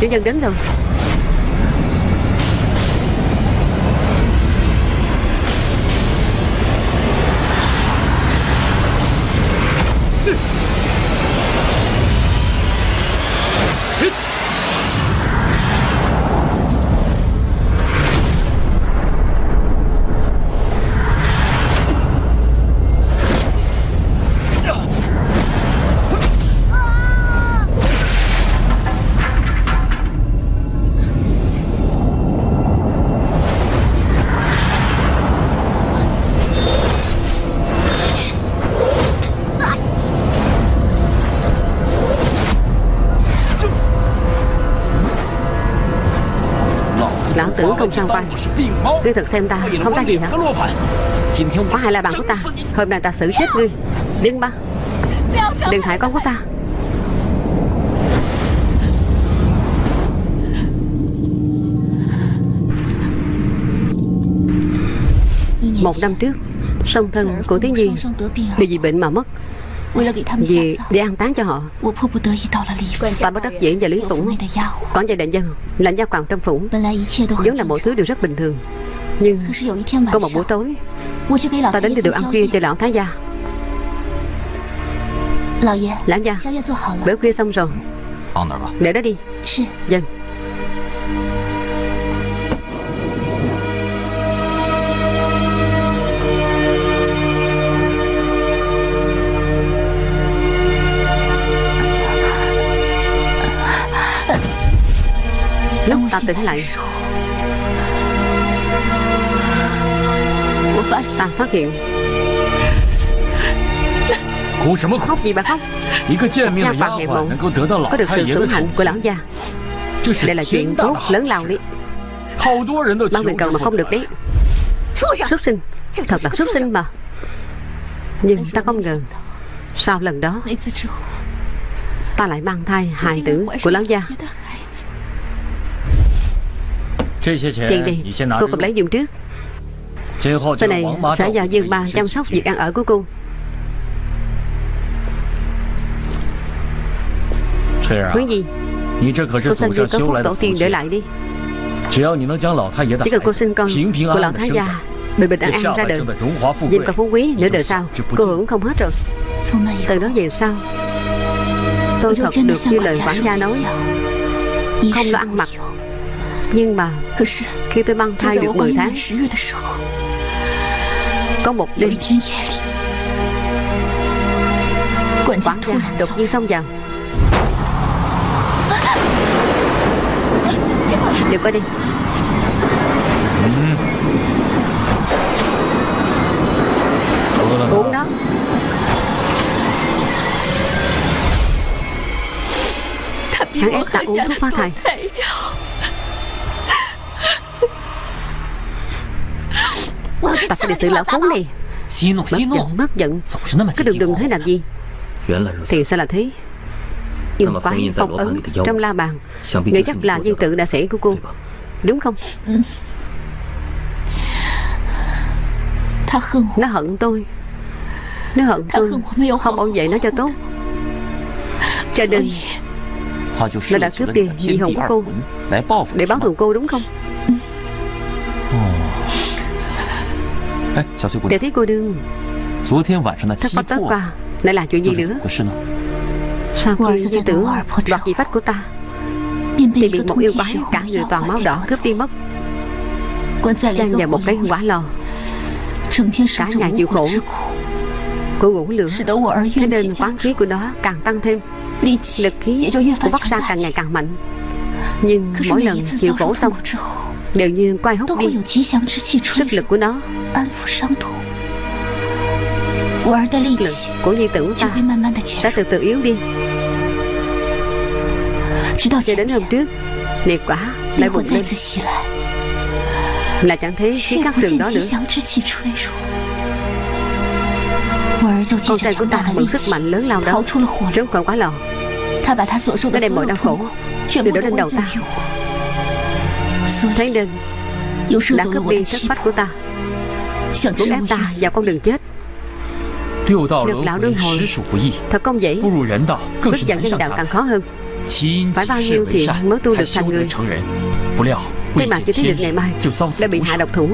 Chủ nhân đến rồi Sao quay Ngươi thật xem ta không ra gì hả? Có hai la bàn của ta. Hôm nay ta xử chết ngươi. Điên ba. Đừng hại con của ta. Một năm trước Song thân của Tiến Nhi Bị vì bệnh mà mất. Vì để an táng cho họ Ta bất đắc dĩ và lý tủng Còn về đại dân Lãnh gia quản trong phủ. Vốn là mọi thứ đều rất bình thường Nhưng có một buổi tối Ta đến từ được ăn khuya cho lão thái gia. Lão gia Bữa khuya xong rồi. Để đó đi. Dân Lúc ta tỉnh lại. Ta phát hiện. Khóc. Gì bà khóc? Nha phạt ngày mộng. Có được sự sủng hạnh của lão gia Đây là chuyện tốt lớn lao đấy Bao người cầu mà không được đấy. Xuất sinh. Thật là xuất sinh mà. Nhưng ta không ngờ Sau lần đó Ta lại mang thai hài tử của lão gia Tiền đi. Cô cầm lấy dùng trước. Sau này sẽ do Dương Ba chăm sóc việc ăn ở của cô. Huyến gì? Cô xin gì có phúc tổ tiên để lại đi. Chỉ cần cô sinh con của lão thái gia Bình bình an an ra đời. Nhìn cả phú quý nửa đời sau. Cô hưởng không hết rồi. Từ đó về sau Tôi thật được như lời quản gia nói. Không lo ăn mặc Nhưng mà Khi tôi mang thai được 10 tháng Có một đêm Quản gia đột nhiên xông vào Đừng coi đi. Uống đó. Hắn ép ta uống thuốc phá thai Ta phải đi xử lão khốn này. Mất giận, mất giận. Cứ đừng đừng thế làm gì? Thì sao là thế? Yêu quái, phong ấn Trong la bàn. Nghĩ chắc là viên tự đã xảy của cô. Đúng không? Ừ. Nó hận tôi. Nó hận tôi. Không bảo vệ nó cho tốt. Cho nên Nó đã cướp đi dị hồn của cô? Để báo thù cô đúng không *laughs* Tiểu thí cô đương。Thất bách tối qua Lại là chuyện gì nữa？Sau khi nhi tử đoạt dị phách của ta Thì bị một yêu quái cả người toàn máu đỏ cướp đi mất. Giam vào một cái quả lò. Cả ngày chịu khổ. Cô ngủ lửa. Thế nên quán khí của nó càng tăng thêm. Lực khí của Bắc Sa càng ngày càng mạnh. Nhưng mỗi lần chịu khổ xong Đều như quay hút đi Sức lực của nó. Lực của nhi tử ta Sẽ từ từ yếu đi. Cho đến hôm trước Liệt quả lại bùng lên. Là chẳng thấy khí các trường đó nữa. Con trai của ta mượn sức mạnh lớn lao đó. Trốn khỏi quá lò Nó đem mọi đau khổ Đều đổ lên đầu ta Thế nên Đã cướp đi thất phách của ta. Muốn ép ta vào con đường chết. Được lão luân hồi. Thật không dễ Bước vào nhân đạo càng khó hơn. Phải bao nhiêu thiện mới tu được thành người? Thế mà chưa thấy được ngày mai Đã bị hạ độc thủ.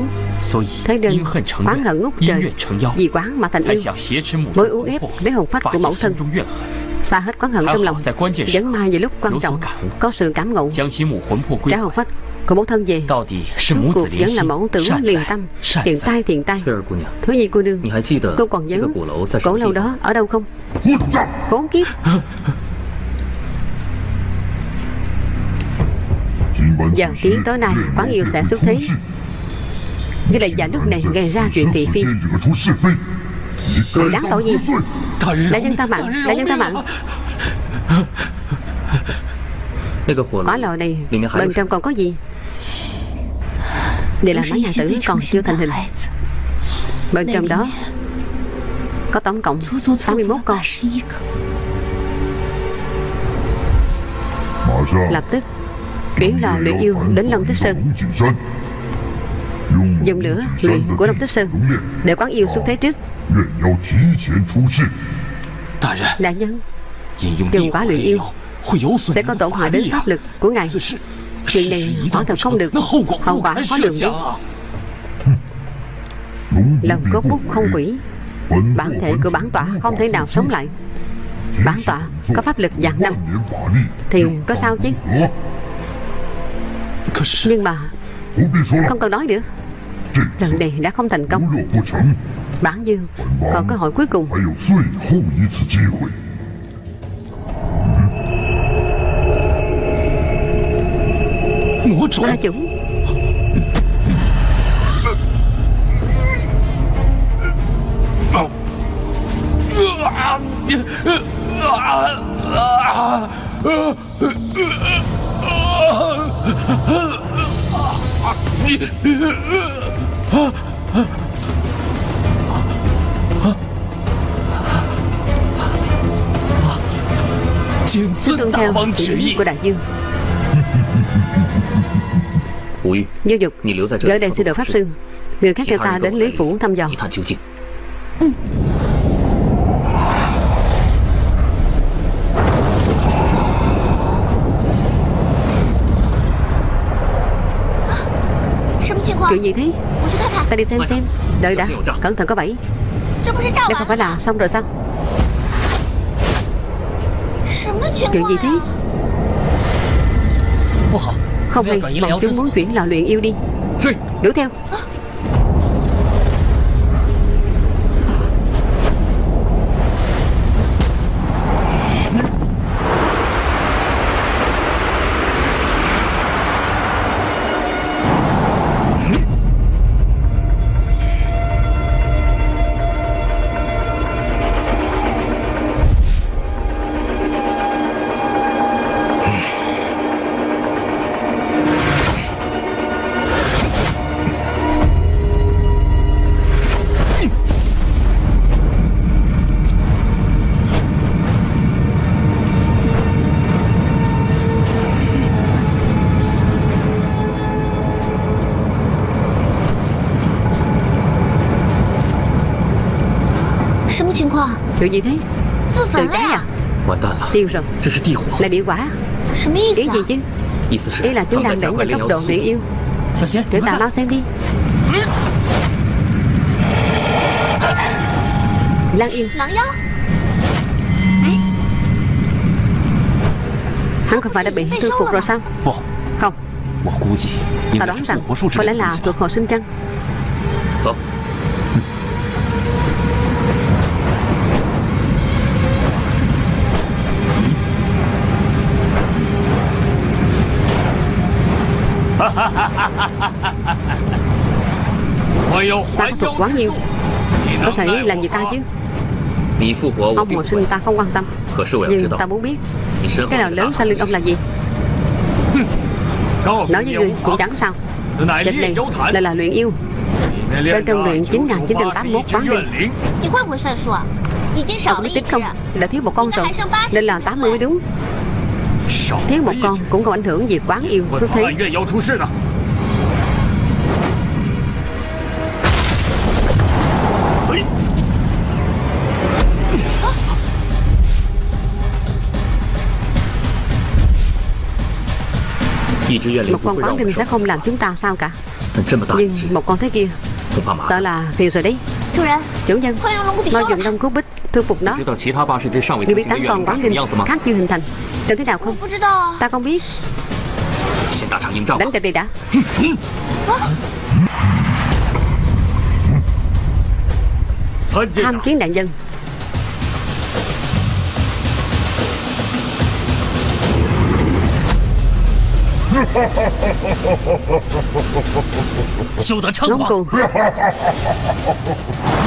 Thế nên quán hận ngút trời. Vì quán mà thành yêu Mới uống ép lấy hồn phách của mẫu thân. Xa hết quán hận trong lòng. Vẫn mai về lúc quan trọng. Có sự cảm ngộ. Trả hồn phách của mẫu thân về Rốt cuộc vẫn là mẫu tử liền tâm Thiện tai thiện tai Thứ gì cô đương Cô còn nhớ cổ lâu đó ở đâu không Khốn kiếp。*laughs* Vào tiếng tối nay quán yêu sẽ xuất thế. Như là vào lúc này gây ra chuyện thị phi. Người đáng tội gì? Đại nhân ta mạng Đại nhân ta mạng Quả lò này Bên trong còn có gì? Đây là mấy nhà tử còn chưa thành hình. Bên trong đó Có tổng cộng 61 con. Lập tức Chuyển lò luyện yêu đến Long Tích Sơn. Dùng lửa luyện của Long Tích Sơn Để quán yêu xuống thế trước. Đại nhân Dùng quả luyện yêu Sẽ có tổn hại đến pháp lực của ngài. Chuyện này quả thật không được Hậu quả khó lường biết Lòng cốt bút không quỷ Bản thể của bản tọa không thể nào sống lại. Bản tọa có pháp lực vạn năm Thì có sao chứ? Nhưng mà Không cần nói nữa. Lần này đã không thành công. Bản dương còn cơ hội cuối cùng Ma chủ. Tuân theo chỉ của đại dương Như dục Gửi đèn sư đồ Pháp Sư Người khác theo ta đến Lý Phủ thăm dò. Ừ. Chuyện gì thế? Ta đi xem xem. Đợi đã. Cẩn thận có bẫy. Đây không phải là xong rồi sao? Chuyện gì thế Không hay Bọn chúng muốn chuyển lò luyện yêu đi. Đuổi theo Chuyện gì thế? Tự cháy à? Tiêu rồi. Là địa quả. Ý gì chứ? Ý là chúng đang đẩy nhanh tốc độ luyện yêu. Tiểu tà mau xem đi. Lan yêu Hắn không phải đã bị thư phục rồi sao? Không. Ta đoán rằng Có lẽ là thuộc hồi sinh chăng thuật quá nhiều. Có thể làm gì ta chứ. Ông hồi sinh ta không quan tâm. Nhưng ta muốn biết, Cái nào lớn sau lưng ông là gì? Nói với ngươi cũng chẳng sao. Dịch này là là luyện yêu. Bên trong luyện 9981 toán đi Ông biết tính không? Đã thiếu một con rồi, Nên là 80 mới đúng. Thiếu một con cũng không ảnh hưởng gì quán yêu xuất thế. Một con quán linh sẽ không làm chúng ta sao cả. Nhưng một con thế kia Sợ là phiền rồi đấy. Chủ nhân Mau dùng đông cú bích thư phục nó. Người biết tám con quán linh khác chưa hình thành. Tưởng thế nào không? Ta không biết. Đánh trận đi đã. *laughs* Tham kiến đại nhân *laughs* 休得猖狂。*laughs*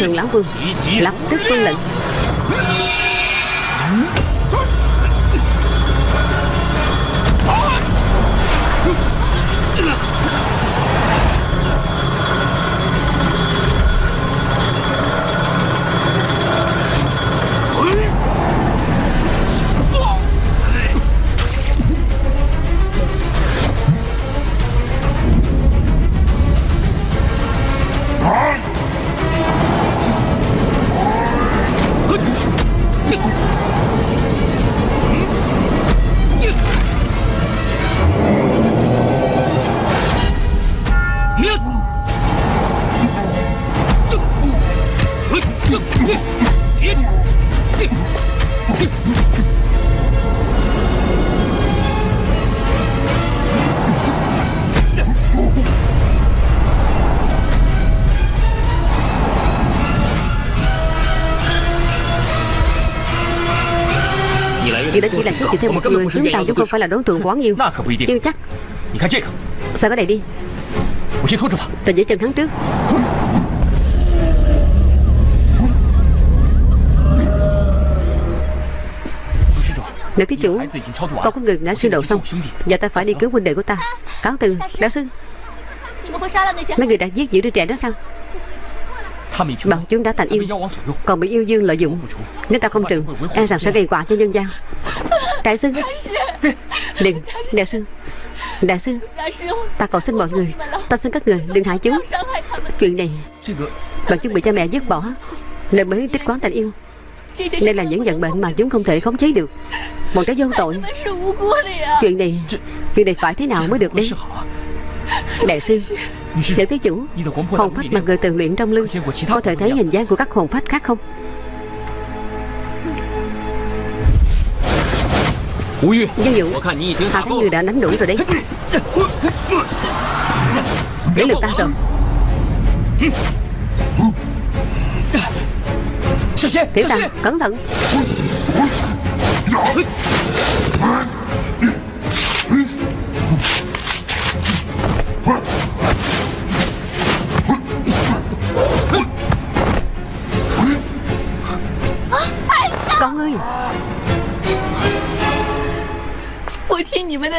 Thái lão vương Lập tức tuân lệnh. Thêm một người Chúng ta chúng không phải là đối tượng của quán yêu Chưa chắc. Sao cái này đi? Tôi giữ chân hắn trước. Nữ thí chủ Con có người đã sư đầu xong Giờ ta phải đi cứu huynh đệ của ta. Cáo từ Đạo sư. Mấy người đã giết giữ đứa trẻ đó sao? Bọn chúng đã thành yêu. Còn bị yêu dương lợi dụng. Nếu ta không trừ E rằng sẽ gây quả cho nhân gian Đại sư Đừng Đại sư Đại sư Ta cầu xin mọi người Ta xin các người đừng hại chúng Chuyện này Bọn chúng bị cha mẹ dứt bỏ Nên mới tích quán tình yêu Đây là những vận bệnh mà chúng không thể khống chế được Bọn trẻ vô tội Chuyện này Chuyện này phải thế nào mới được đây Đại sư Nữ thí chủ Hồn phách mà người từng luyện trong lưng Có thể thấy hình dáng của các hồn phách khác không Dân dụ Ta thấy người đã đánh đuổi rồi đấy. Đến lượt ta. Rồi Tiểu ta cẩn thận. Con ơi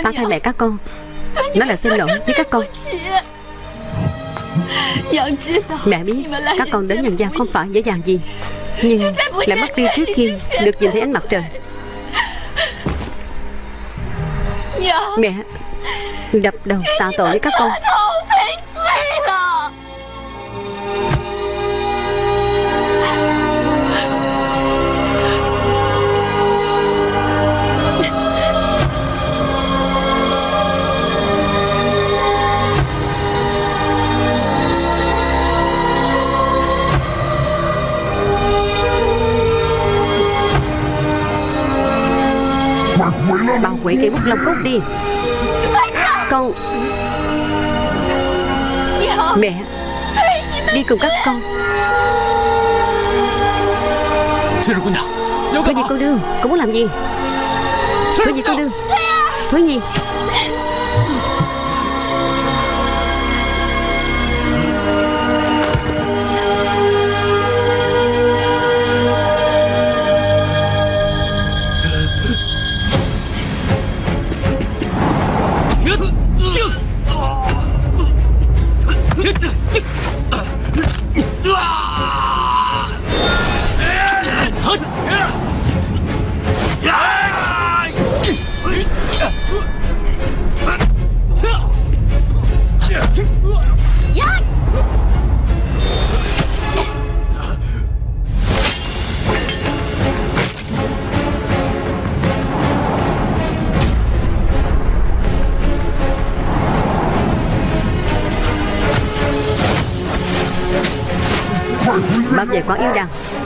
Ta thay mẹ các con. Nó là xin lỗi với các con. Mẹ biết Các con đến nhân gian không phải dễ dàng gì. Nhưng lại mất đi trước khi Được nhìn thấy ánh mặt trời. Mẹ Đập đầu tạ tội với các con Bảo quỷ cây bút lông cúc đi. Con. Mẹ Đi cùng các con. Hứa gì cô đương Cô muốn làm gì? Hứa gì cô đương Hứa gì Bảo yêu đằng.